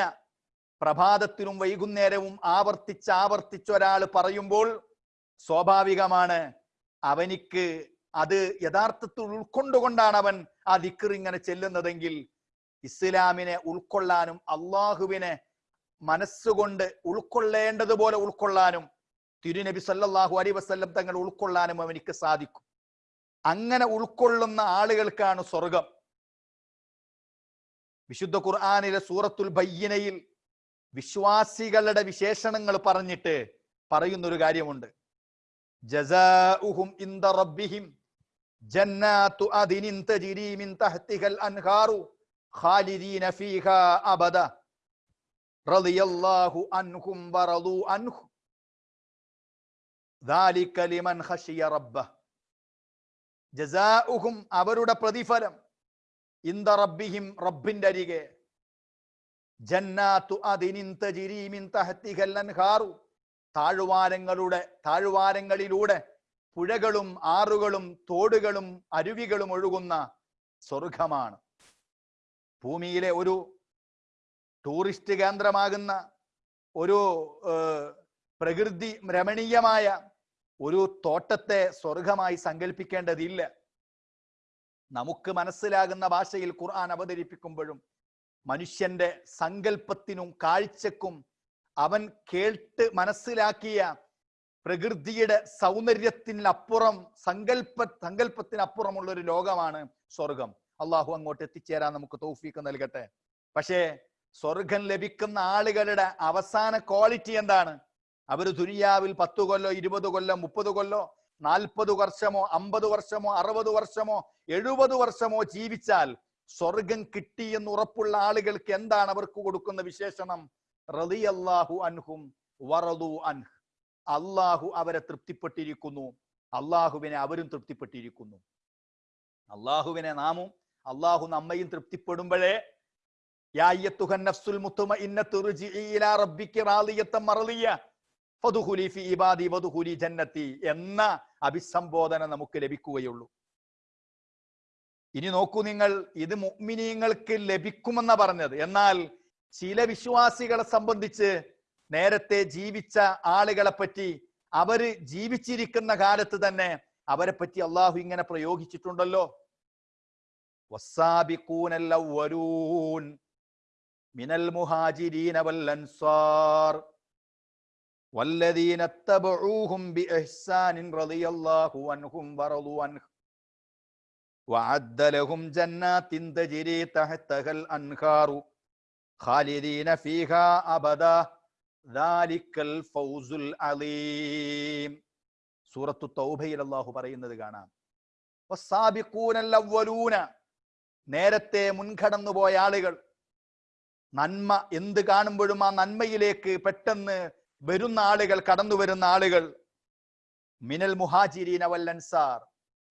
S1: പ്രഭാതത്തിലും വൈകുന്നേരവും ആവർത്തിച്ച് ആവർത്തിച്ച് ഒരാൾ പറയുമ്പോൾ സ്വാഭാവികമാണ് അവനിക്ക് അത് യഥാർത്ഥത്തിൽ ഉൾക്കൊണ്ടുകൊണ്ടാണ് അവൻ ആ ദിക്കർ ഇങ്ങനെ ചെല്ലുന്നതെങ്കിൽ ഇസ്ലാമിനെ ഉൾക്കൊള്ളാനും അള്ളാഹുവിനെ മനസ്സുകൊണ്ട് ഉൾക്കൊള്ളേണ്ടതുപോലെ ഉൾക്കൊള്ളാനും തിരുനബി സല്ലാഹു അലൈഹി വസല്ലം തങ്ങൾ ഉൾക്കൊള്ളാനും അവനിക്ക് സാധിക്കും. അങ്ങനെ ഉൾക്കൊള്ളുന്ന ആളുകൾക്കാണ് സ്വർഗം വിശുദ്ധ ഖുർആാനിലെ സൂറത്തുൽ ബയ്യനയിൽ വിശ്വാസികളുടെ വിശേഷണങ്ങൾ പറഞ്ഞിട്ട് പറയുന്നൊരു കാര്യമുണ്ട് ജസാഉഹും ഇൻദ റബ്ബിഹിം ജന്നാത്തു അദിനിൻ തജ്രി മിൻ തഹ്തിഹൽ അൻഹാറു ഖാലിദീന ഫീഹാ അബദ റളിയല്ലാഹു അൻഹും വറളു അൻഹു ذلك لمن خشي ربه ജസാഉഹും അവരുടെ പ്രതിഫലം ഇന്ദ റബ്ബിഹിം റബ്ബിന്റെ അരികെ. ജന്നാത്തു അൻഹാറു. താഴ്വാരങ്ങളുടെ താഴ്വാരങ്ങളിലൂടെ പുഴകളും ആറുകളും തോടുകളും അരുവികളും ഒഴുകുന്ന സ്വർഗമാണ് ഭൂമിയിലെ ഒരു ടൂറിസ്റ്റ് കേന്ദ്രമാകുന്ന ഒരു പ്രകൃതി രമണീയമായ ഒരു തോട്ടത്തെ സ്വർഗമായി സങ്കല്പിക്കേണ്ടതില്ല നമുക്ക് മനസ്സിലാകുന്ന ഭാഷയിൽ ഖുർആൻ അവതരിപ്പിക്കുമ്പോഴും മനുഷ്യന്റെ സങ്കല്പത്തിനും കാഴ്ചക്കും അവൻ കേൾട്ട് മനസ്സിലാക്കിയ പ്രകൃതിയുടെ സൗന്ദര്യത്തിനപ്പുറം സങ്കല്പ സങ്കല്പത്തിനപ്പുറമുള്ള ഒരു ലോകമാണ് സ്വർഗം അള്ളാഹു അങ്ങോട്ട് എത്തിച്ചേരാൻ നമുക്ക് തൗഫീക്ക് നൽകട്ടെ. പക്ഷേ സ്വർഗം ലഭിക്കുന്ന ആളുകളുടെ അവസാന ക്വാളിറ്റി എന്താണ്? അവർ ദുനിയാവിൽ പത്തു കൊല്ലോ ഇരുപത് കൊല്ലോ മുപ്പത് കൊല്ലോ നാൽപ്പത് വർഷമോ അമ്പത് വർഷമോ അറുപത് വർഷമോ എഴുപത് വർഷമോ ജീവിച്ചാൽ സ്വർഗം കിട്ടി എന്ന് ഉറപ്പുള്ള ആളുകൾക്ക് എന്താണ് അവർക്ക് കൊടുക്കുന്ന വിശേഷണം? റളിയല്ലാഹു അൻഹും വറദു അൻഹ്. അള്ളാഹു അവരെ തൃപ്തിപ്പെട്ടിരിക്കുന്നു. അള്ളാഹുവിനെ അവരും തൃപ്തിപ്പെട്ടിരിക്കുന്നു. അള്ളാഹുവിനെ നാമും അള്ളാഹു നമ്മയും തൃപ്തിപ്പെടുമ്പോഴേ യാ നഫ്സുൽ ർജിഇ ഇലാ റബ്ബിക്ക് റാളിയത്തൻ മർളിയ ഫദ്ഖുലി ഫീ ഇബാദി വതുഹുലി ജന്നത്തി എന്ന അഭിസംബോധന നമുക്ക് ലഭിക്കുകയുള്ളൂ. ഇനി നോക്കൂ നിങ്ങൾ ഇത് മുഅ്മിനീങ്ങൾക്ക് ലഭിക്കുമെന്ന പറഞ്ഞത്. എന്നാൽ ചില വിശ്വാസികളെ സംബന്ധിച്ച് നേരത്തെ ജീവിച്ച ആളുകളെ പറ്റി അവർ ജീവിച്ചിരിക്കുന്ന കാലത്ത് തന്നെ അവരെ പറ്റി അള്ളാഹു ഇങ്ങനെ പ്രയോഗിച്ചിട്ടുണ്ടല്ലോ. മിനൽ മുഹാജിരീനവൽ അൻസാർ. والذين اتبعوهم بإحسان رضي الله عنهم ورضوا عنه وعد لهم جنات تجري تحتها الأنهار خالدين فيها أبدا ذلك الفوز العظيم സൂറത്തു തൗബയിൽ അള്ളാഹു പറയുന്നത് കാണാം വസ്സാബിഖൂനൽ അവ്വലൂന നേരത്തെ മുൻകടന്നു പോയ ആളുകൾ നന്മ എന്ത് കാണുമ്പോഴും ആ നന്മയിലേക്ക് പെട്ടെന്ന് വരുന്ന ആളുകൾ കടന്നു വരുന്ന ആളുകൾ മിനൽ മുഹാജിരീന വല്ലൻസാർ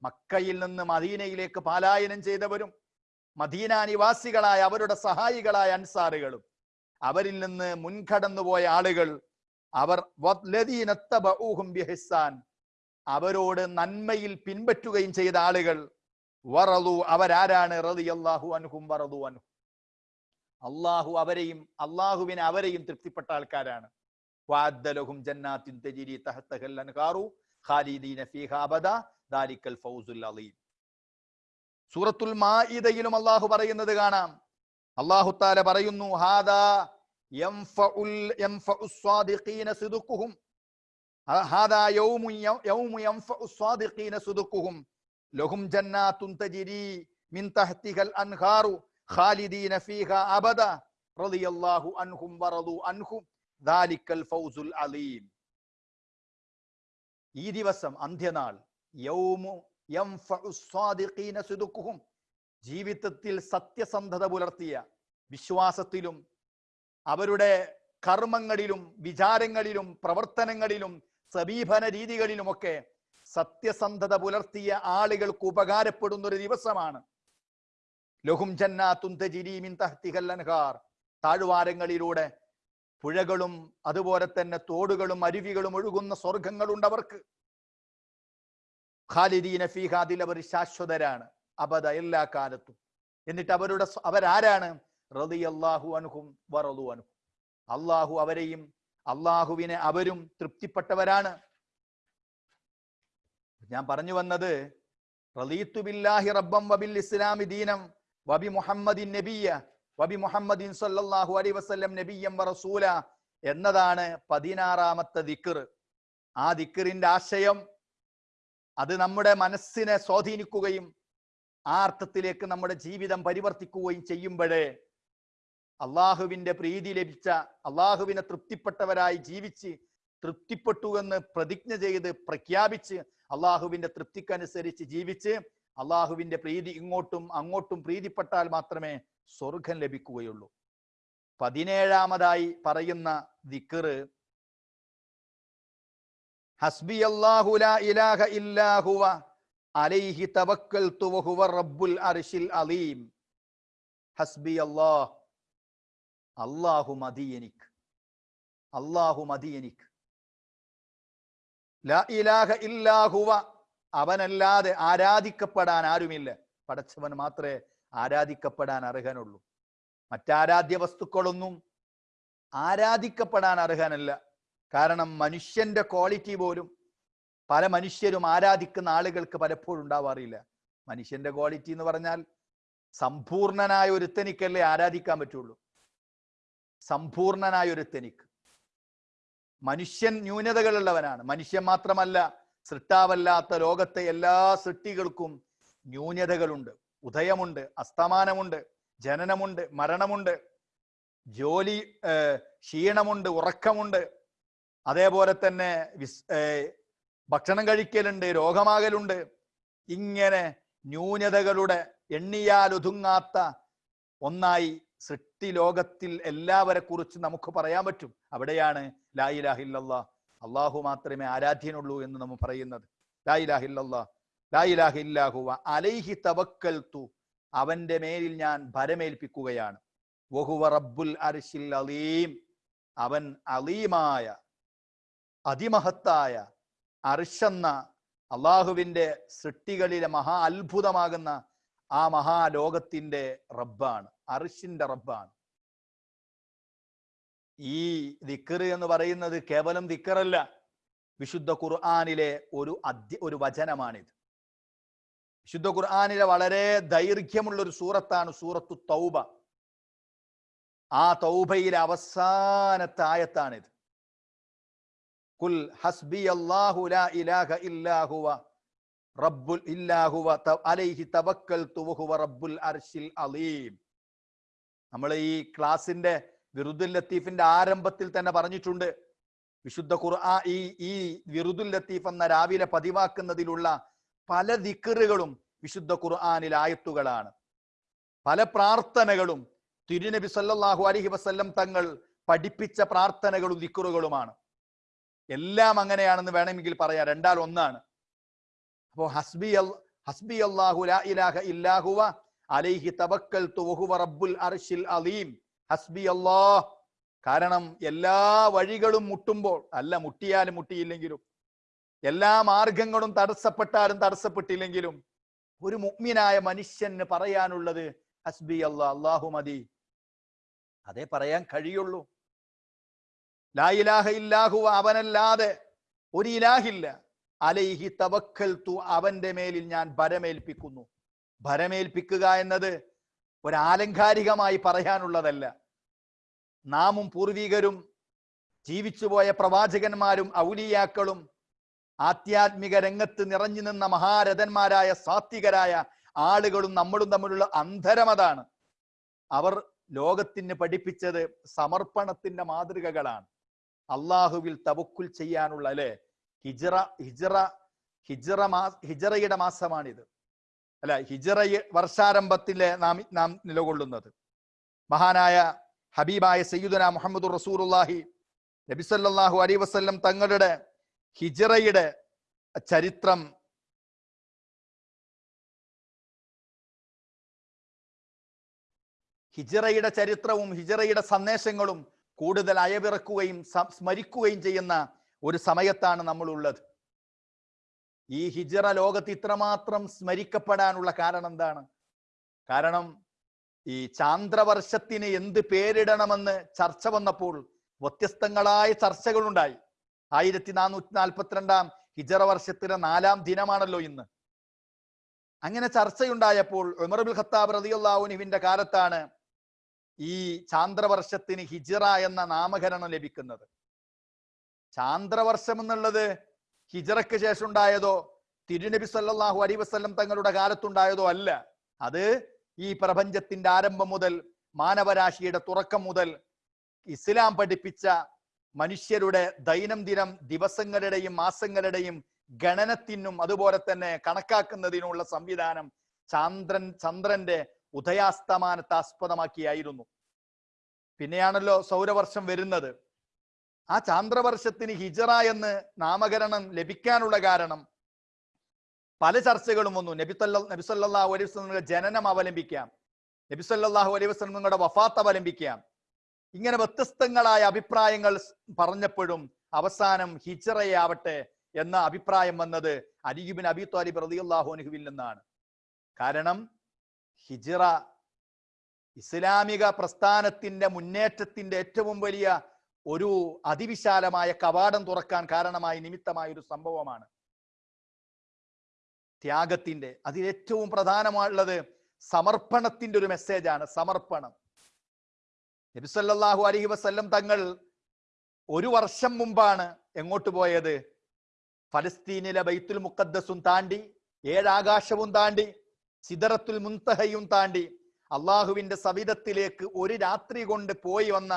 S1: മക്കയിൽ നിന്ന് മദീനയിലേക്ക് പാലായനം ചെയ്തവരും മദീന നിവാസികളായ അവരുടെ സഹായികളായ അൻസാറുകളും അവരിൽ നിന്ന് മുൻകടന്നു പോയ ആളുകൾ അവർ അവരോട് നന്മയിൽ പിൻപറ്റുകയും ചെയ്ത ആളുകൾ വറതു അവരാരാണ്? റളിയല്ലാഹു അൻഹും വറതു അൻഹു. അള്ളാഹു അവരെയും അള്ളാഹുവിനെ അവരെയും തൃപ്തിപ്പെട്ട ആൾക്കാരാണ്. വാദ്ദലഹും ജന്നാത്തിൻ തജിരി തഹത്തഹൽ അൻഹാറു ഖാലിദീന ഫീഹാ അബദ ദാലിക്കൽ ഫൗസുൽ അലീം. സൂറത്തുൽ മാഇദയിലും അള്ളാഹു പറയുന്നത് കാണാം. അള്ളാഹു താല പറയുന്നു ഹാദാ ഹാദാ യൗമു യൗമു യംഫഉ സ്വാദിഖീന സിദ്ഖുഹും. ലഹും ജന്നാത്തുൻ തജിരി മിൻ തഹ്തിഹൽ അൻഹാറു ഖാലിദീന ഫീഹാ അബദ റളിയല്ലാഹു അൻഹും വറദു അൻഹു. ദാലിക്കൽ ഫൗസുൽ അലീം ഈ ദിവസം അന്ത്യനാൾ. ജീവിതത്തിൽ സത്യസന്ധത പുലർത്തിയ വിശ്വാസത്തിലും അവരുടെ കർമ്മങ്ങളിലും വിചാരങ്ങളിലും പ്രവർത്തനങ്ങളിലും സമീപന രീതികളിലുമൊക്കെ സത്യസന്ധത പുലർത്തിയ ആളുകൾക്ക് ഉപകാരപ്പെടുന്ന ഒരു ദിവസമാണ്. ലഹും ജന്നാ തജിരി മിൻ തഹ്തിഹൽ അൻഹാർ. താഴ്വാരങ്ങളിലൂടെ പുഴകളും അതുപോലെ തന്നെ തോടുകളും അരുവികളും ഒഴുകുന്ന സ്വർഗങ്ങളുണ്ട് അവർക്ക്. ഖാലിദീന ഫീഹ അതിൽ അവർ ശാശ്വതരാണ് അബദ എല്ലാ കാലത്തും. എന്നിട്ട് അവരുടെ അവരാരാണ് അവരാരാണ്? റളിയല്ലാഹു അൻഹും വറളു അനുഹും അള്ളാഹു അവരെയും അള്ളാഹുവിനെ അവരും തൃപ്തിപ്പെട്ടവരാണ്. ഞാൻ പറഞ്ഞു വന്നത് റലീത്തു ബില്ലാഹി റബ്ബം വബിൽ ഇസ്ലാമി ദീനം വബി മുഹമ്മദിൻ നബിയ വബി മുഹമ്മദിൻ സല്ലല്ലാഹു അലൈഹി വസല്ലം നബിയം വറസൂല എന്നതാണ് പതിനാറാമത്തെ ദിക്കർ ആ ദിക്കറിന്റെ ആശയം അത് നമ്മുടെ മനസ്സിനെ സ്വാധീനിക്കുകയും ആ അർത്ഥത്തിലേക്ക് നമ്മുടെ ജീവിതം പരിവർത്തിക്കുകയും ചെയ്യുമ്പോഴേ അള്ളാഹുവിന്റെ പ്രീതി ലഭിച്ച അള്ളാഹുവിനെ തൃപ്തിപ്പെട്ടവരായി ജീവിച്ച് തൃപ്തിപ്പെട്ടു എന്ന് പ്രതിജ്ഞ ചെയ്ത് പ്രഖ്യാപിച്ച് അള്ളാഹുവിന്റെ തൃപ്തിക്കനുസരിച്ച് ജീവിച്ച് അള്ളാഹുവിന്റെ പ്രീതി ഇങ്ങോട്ടും അങ്ങോട്ടും പ്രീതിപ്പെട്ടാൽ മാത്രമേ സ്വർഗം ലഭിക്കുകയുള്ളൂ. പതിനേഴാമതായി പറയുന്ന ദിക്കറ് ഹസ്ബി അല്ലാഹു ലാ ഇലാഹ ഇല്ലാഹുവ അലൈഹി തവക്കൽതു തുവഹുവ റബ്ബുൽ അർശിൽ അലീം. ഹസ്ബി അല്ലാഹ് അല്ലാഹു മതി എനിക്ക്. അല്ലാഹു മതി എനിക്ക്. ലാ ഇലാഹ ഇല്ലാഹുവ അവനല്ലാതെ ആരാധിക്കപ്പെടാൻ ആരുമില്ല. പടച്ചവൻ മാത്രമേ ആരാധിക്കപ്പെടാൻ അർഹനുള്ളൂ. മറ്റാരാധ്യ വസ്തുക്കളൊന്നും ആരാധിക്കപ്പെടാൻ അർഹനല്ല. കാരണം മനുഷ്യന്റെ ക്വാളിറ്റി പോലും പല മനുഷ്യരും ആരാധിക്കുന്ന ആളുകൾക്ക് പലപ്പോഴും ഉണ്ടാവാറില്ല. മനുഷ്യന്റെ ക്വാളിറ്റി എന്ന് പറഞ്ഞാൽ സമ്പൂർണനായ ഒരുത്തനിക്കല്ലേ ആരാധിക്കാൻ പറ്റുള്ളൂ. സമ്പൂർണനായ ഒരുത്തനിക്ക്. മനുഷ്യൻ ന്യൂനതകളുള്ളവനാണ്. മനുഷ്യൻ മാത്രമല്ല സൃഷ്ടാവല്ലാത്ത ലോകത്തെ എല്ലാ സൃഷ്ടികൾക്കും ന്യൂനതകളുണ്ട്. ഉദയമുണ്ട് അസ്തമാനമുണ്ട് ജനനമുണ്ട് മരണമുണ്ട് ജോലി ക്ഷീണമുണ്ട് ഉറക്കമുണ്ട്. അതേപോലെ തന്നെ വിസ് ഭക്ഷണം കഴിക്കലുണ്ട് രോഗമാകലുണ്ട്. ഇങ്ങനെ ന്യൂനതകളുടെ എണ്ണിയാൽ ഒതുങ്ങാത്ത ഒന്നായി സൃഷ്ടി ലോകത്തിൽ എല്ലാവരെ കുറിച്ച് നമുക്ക് പറയാൻ പറ്റും. അവിടെയാണ് ലായിലാഹില്ലല്ലാ അള്ളാഹു മാത്രമേ ആരാധ്യനുള്ളൂ എന്ന് നമ്മൾ പറയുന്നത്. അലൈഹി തവക്കൽത്തു അവന്റെ മേലിൽ ഞാൻ ഭരമേൽപ്പിക്കുകയാണ്. വഹുവ റബ്ബുൽ അർശിൽ അലീം. അവൻ അലീമായ അതിമഹത്തായ അർഷെന്ന അള്ളാഹുവിന്റെ സൃഷ്ടികളിലെ മഹാ അത്ഭുതമാകുന്ന ആ മഹാലോകത്തിന്റെ റബ്ബാണ്. അർഷിന്റെ റബ്ബാണ്. ഈ ദിക്കർ എന്ന് പറയുന്നത് കേവലം ദിക്കറല്ല വിശുദ്ധ ഖുർആാനിലെ ഒരു അധ്യ ഒരു വചനമാണിത്. വിശുദ്ധ ഖുർആാനിലെ വളരെ ദൈർഘ്യമുള്ള ഒരു സൂറത്താണ് സൂറത്തു തൗബ. ആ തൗബയിലെ അവസാനത്തെ ആയത്താണിത്. കുൽ ഹസ്ബി അല്ലാഹു ലാ ഇലാഹ ഇല്ലാഹുവ റബ്ബുൽ ഇല്ലാഹുവ അലൈഹി തവക്കൽതു വഹുവ റബ്ബുൽ അർശിൽ അലീം. നമ്മൾ ഈ ക്ലാസിന്റെ വിറുദുൽ ലത്തീഫിന്റെ ആരംഭത്തിൽ തന്നെ പറഞ്ഞിട്ടുണ്ട്. വിശുദ്ധ ഖുർആ ഈ ഈ വിറുദുൽ ലത്തീഫ് എന്ന രാവിലെ പതിവാക്കുന്നതിലുള്ള പല ദിക്കറുകളും വിശുദ്ധ ഖുർആാനിൽ ആയത്തുകളാണ്. പല പ്രാർത്ഥനകളും തിരുനബി സല്ലാഹു അലഹി വസ്ല്ലം തങ്ങൾ പഠിപ്പിച്ച പ്രാർത്ഥനകളും ദിക്കറുകളുമാണ് എല്ലാം അങ്ങനെയാണെന്ന് വേണമെങ്കിൽ പറയാം. രണ്ടാൽ ഒന്നാണ്. അപ്പോ ഹസ്ബി അൽ- ഹസ്ബി അള്ളാഹു ഇലാഹ ഇല്ലാഹുവ അലൈഹി തവക്കൽ റബ്ബുൽ അർശിൽ അലീം. ഹസ്ബി അള്ളാഹ് കാരണം എല്ലാ വഴികളും മുട്ടുമ്പോൾ അല്ല മുട്ടിയാലും മുട്ടിയില്ലെങ്കിലും എല്ലാ മാർഗങ്ങളും തടസ്സപ്പെട്ടാലും തടസ്സപ്പെട്ടില്ലെങ്കിലും ഒരു മുഗ്മിനായ മനുഷ്യന് പറയാനുള്ളത് ഹസ്ബി അല്ല അള്ളാഹു മതി. അതേ പറയാൻ കഴിയുള്ളൂ. ലാ ഇലാഹ ഇല്ലാഹു അവനല്ലാതെ ഒരു ഇലാഹില്ല. അലൈഹി തവക്കൽ തു അവന്റെ മേലിൽ ഞാൻ ഭരമേൽപ്പിക്കുന്നു. ഭരമേൽപ്പിക്കുക എന്നത് ഒരാലങ്കാരികമായി പറയാനുള്ളതല്ല. നാമും പൂർവികരും ജീവിച്ചുപോയ പ്രവാചകന്മാരും ഔലിയാക്കളും ആധ്യാത്മിക രംഗത്ത് നിറഞ്ഞു നിന്ന മഹാരഥന്മാരായ സാത്വികരായ ആളുകളും നമ്മളും തമ്മിലുള്ള അന്തരമതാണ് അവർ ലോകത്തിന് പഠിപ്പിച്ചത് സമർപ്പണത്തിന്റെ മാതൃകകളാണ്. അള്ളാഹുവിൽ തവക്കുൽ ചെയ്യാനുള്ള അല്ലെ? ഹിജറ ഹിജറ ഹിജറ മാ ഹിജറയുടെ മാസമാണിത്. അല്ല ഹിജറ വർഷാരംഭത്തിലെ നാം നാം നിലകൊള്ളുന്നത്. മഹാനായ ഹബീബായ സയ്യിദുന മുഹമ്മദ് റസൂറുല്ലാഹി നബിസല്ലാഹു അലൈ വസല്ലം തങ്ങളുടെ ഹിജറയുടെ ചരിത്രം ഹിജറയുടെ ചരിത്രവും ഹിജറയുടെ സന്ദേശങ്ങളും കൂടുതൽ അയവിറക്കുകയും സ്മരിക്കുകയും ചെയ്യുന്ന ഒരു സമയത്താണ് നമ്മൾ ഉള്ളത് ഈ ഹിജറ ലോകത്ത് ഇത്രമാത്രം സ്മരിക്കപ്പെടാനുള്ള കാരണം എന്താണ്? കാരണം ഈ ചാന്ദ്രവർഷത്തിന് എന്ത് പേരിടണമെന്ന് ചർച്ച വന്നപ്പോൾ വ്യത്യസ്തങ്ങളായ ചർച്ചകളുണ്ടായി. ആയിരത്തി നാനൂറ്റി നാൽപ്പത്തിരണ്ടാം ഹിജറ വർഷത്തിലെ നാലാം ദിനമാണല്ലോ ഇന്ന്. അങ്ങനെ ചർച്ചയുണ്ടായപ്പോൾ ഉമർബുൽ ഖത്താബ് റതിയുല്ലാവുനുവിന്റെ കാലത്താണ് ഈ ചാന്ദ്രവർഷത്തിന് ഹിജറ എന്ന നാമകരണം ലഭിക്കുന്നത്. ചാന്ദ്രവർഷം എന്നുള്ളത് ഹിജറയ്ക്ക് ശേഷം ഉണ്ടായതോ തിരുനബി സല്ലാഹു അലൈഹി വസല്ലം തങ്ങളുടെ കാലത്തുണ്ടായതോ അല്ല. അത് ഈ പ്രപഞ്ചത്തിന്റെ ആരംഭം മുതൽ മാനവരാശിയുടെ തുറക്കം മുതൽ ഇസ്ലാം പഠിപ്പിച്ച മനുഷ്യരുടെ ദൈനംദിനം ദിവസങ്ങളുടെയും മാസങ്ങളുടെയും ഗണനത്തിനും അതുപോലെ തന്നെ കണക്കാക്കുന്നതിനുള്ള സംവിധാനം ചന്ദ്രൻ ചന്ദ്രന്റെ ഉദയാസ്തമാനത്തെ ആസ്പദമാക്കിയായിരുന്നു പിന്നെയാണല്ലോ സൗരവർഷം വരുന്നത്. ആ ചാന്ദ്രവർഷത്തിന് ഹിജറ എന്ന് നാമകരണം ലഭിക്കാനുള്ള കാരണം പല ചർച്ചകളും വന്നു. നബിത്തല്ല നബിസല്ലാഹു അലൈഹി വസ്ലമിന്റെ ജനനം അവലംബിക്കാം. നബിസല്ലാഹു അലൈഹി വസ്ലങ്ങളുടെ വഫാത്ത് അവലംബിക്കാം. ഇങ്ങനെ വ്യത്യസ്തങ്ങളായ അഭിപ്രായങ്ങൾ പറഞ്ഞപ്പോഴും അവസാനം ഹിജറയാവട്ടെ എന്ന അഭിപ്രായം വന്നത് അലിയുബിൻ അബി താലിബ് പ്രതിയുള്ളാഹോനുഹുവിൽ നിന്നാണ്. കാരണം ഹിജറ ഇസ്ലാമിക പ്രസ്ഥാനത്തിന്റെ മുന്നേറ്റത്തിന്റെ ഏറ്റവും വലിയ ഒരു അതിവിശാലമായ കവാടം തുറക്കാൻ കാരണമായി നിമിത്തമായ ഒരു സംഭവമാണ് ത്യാഗത്തിന്റെ അതിലേറ്റവും പ്രധാനമായുള്ളത് സമർപ്പണത്തിന്റെ ഒരു മെസ്സേജാണ് സമർപ്പണം. നബിസല്ലാഹു അലഹി വസ്ല്ലം തങ്ങൾ ഒരു വർഷം മുമ്പാണ് എങ്ങോട്ട് പോയത്? ഫലസ്തീനിലെ ബൈത്തുൽ മുക്കദ്സും താണ്ടി ഏഴാകാശവും താണ്ടി സിദറത്തുൽ മുൻതഹയും താണ്ടി അള്ളാഹുവിന്റെ സവിധത്തിലേക്ക് ഒരു രാത്രി കൊണ്ട് പോയി വന്ന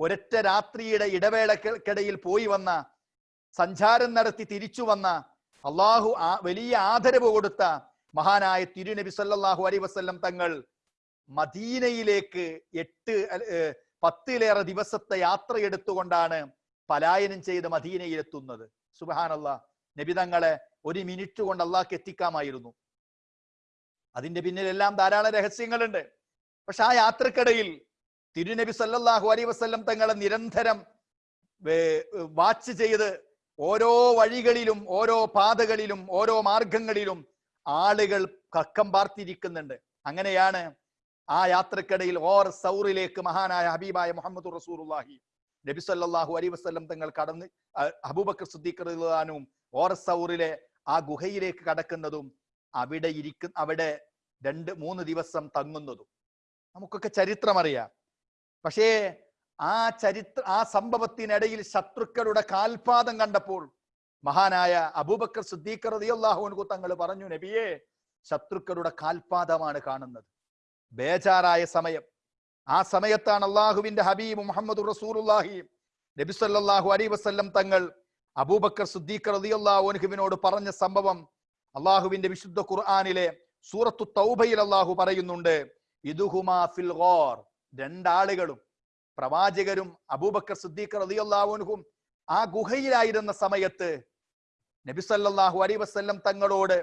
S1: ഒരൊറ്റ രാത്രിയുടെ ഇടവേളക്കിടയിൽ പോയി വന്ന സഞ്ചാരം നടത്തി തിരിച്ചു വന്ന അള്ളാഹു വലിയ ആദരവ് കൊടുത്ത മഹാനായ തിരുനബി സല്ലാഹു അലൈഹി വസല്ലം തങ്ങൾ മദീനയിലേക്ക് എട്ട് പത്തിലേറെ ദിവസത്തെ യാത്ര എടുത്തുകൊണ്ടാണ് പലായനം ചെയ്ത് മദീനയിൽ എത്തുന്നത് നബിതങ്ങളെ നബി തങ്ങളെ ഒരു മിനിറ്റ് കൊണ്ട് അള്ളാഹ്ക്ക് എത്തിക്കാമായിരുന്നു. അതിന്റെ പിന്നിലെല്ലാം ധാരാളം രഹസ്യങ്ങളുണ്ട്. പക്ഷെ ആ യാത്രക്കിടയിൽ തിരുനബി സല്ലാഹു അലൈ വസല്ലം തങ്ങളെ നിരന്തരം വാച്ച് ചെയ്ത് ഓരോ വഴികളിലും ഓരോ പാതകളിലും ഓരോ മാർഗങ്ങളിലും ആളുകൾ കക്കം പാർത്തിരിക്കുന്നുണ്ട്. അങ്ങനെയാണ് ആ യാത്രക്കിടയിൽ ഓർ സൗറിലേക്ക് മഹാനായ ഹബീബായ മുഹമ്മദ് റസൂറുല്ലാഹി നബി സല്ലല്ലാഹു അലൈഹി വസല്ലം തങ്ങൾ കടന്ന് അബൂബക്കർ സിദ്ദീഖ് റളിയല്ലാഹുവും ഓർ സൗറിലെ ആ ഗുഹയിലേക്ക് കടക്കുന്നതും അവിടെ ഇരിക്കുന്ന അവിടെ രണ്ട് മൂന്ന് ദിവസം തങ്ങുന്നതും. നമുക്കൊക്കെ ചരിത്രം അറിയാം പക്ഷേ ആ ചരിത്ര ആ സംഭവത്തിനിടയിൽ ശത്രുക്കളുടെ കാൽപാദം കണ്ടപ്പോൾ മഹാനായ അബൂബക്കർ സിദ്ദീഖ് റളിയല്ലാഹു തങ്ങൾ പറഞ്ഞു നബിയെ ശത്രുക്കളുടെ കാൽപാദമാണ് കാണുന്നത്. ബേജാറായ സമയം. ആ സമയത്താണ് അള്ളാഹുവിന്റെ ഹബീബ് മുഹമ്മദ് റസൂലുള്ളാഹി. നബി സല്ലല്ലാഹു അലൈഹി വസല്ലം തങ്ങൾ അബൂബക്കർ സിദ്ദീഖ് റളിയല്ലാഹു അൻഹുവിനോട് പറഞ്ഞ സംഭവം അള്ളാഹുവിന്റെ വിശുദ്ധ ഖുർആാനിലെ സൂറത്തു തൗബയിൽ അള്ളാഹു പറയുന്നുണ്ട് ഇതുഹുമാ ഫിൽ ഗോർ രണ്ടാളുകളും പ്രവാചകരും അബൂബക്കർ സിദ്ദീഖ് റളിയല്ലാഹു അൻഹും ആ ഗുഹയിലായിരുന്ന സമയത്ത് നബി സല്ലല്ലാഹു വസ്ല്ലം വസല്ലം തങ്ങളോട്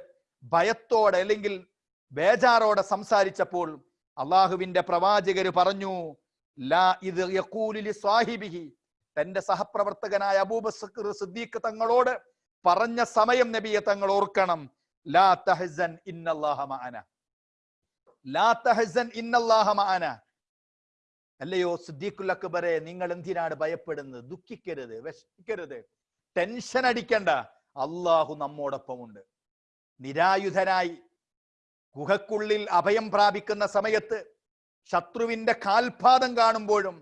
S1: ഭയത്തോടെ അല്ലെങ്കിൽ ബേജാറോടെ സംസാരിച്ചപ്പോൾ അള്ളാഹുവിന്റെ പ്രവാചകര് പറഞ്ഞു ലാ ഇത് സ്വാഹിബിഹി തന്റെ സഹപ്രവർത്തകനായ അബൂബക്കർ സിദ്ദീഖ് തങ്ങളോട് പറഞ്ഞ സമയം നബിയെ തങ്ങൾ ഓർക്കണം. ലാ തഹസൻ ലാ തഹസൻ അല്ലയോ സിദ്ദീഖുൽ അക്ബറെ നിങ്ങൾ എന്തിനാണ് ഭയപ്പെടുന്നത്? ദുഃഖിക്കരുത് വിഷമിക്കരുത്. ടെൻഷൻ അടിക്കണ്ട. അള്ളാഹു നമ്മോടൊപ്പമുണ്ട്. നിരായുധനായി ഗുഹക്കുള്ളിൽ അഭയം പ്രാപിക്കുന്ന സമയത്ത് ശത്രുവിന്റെ കാൽപാദം കാണുമ്പോഴും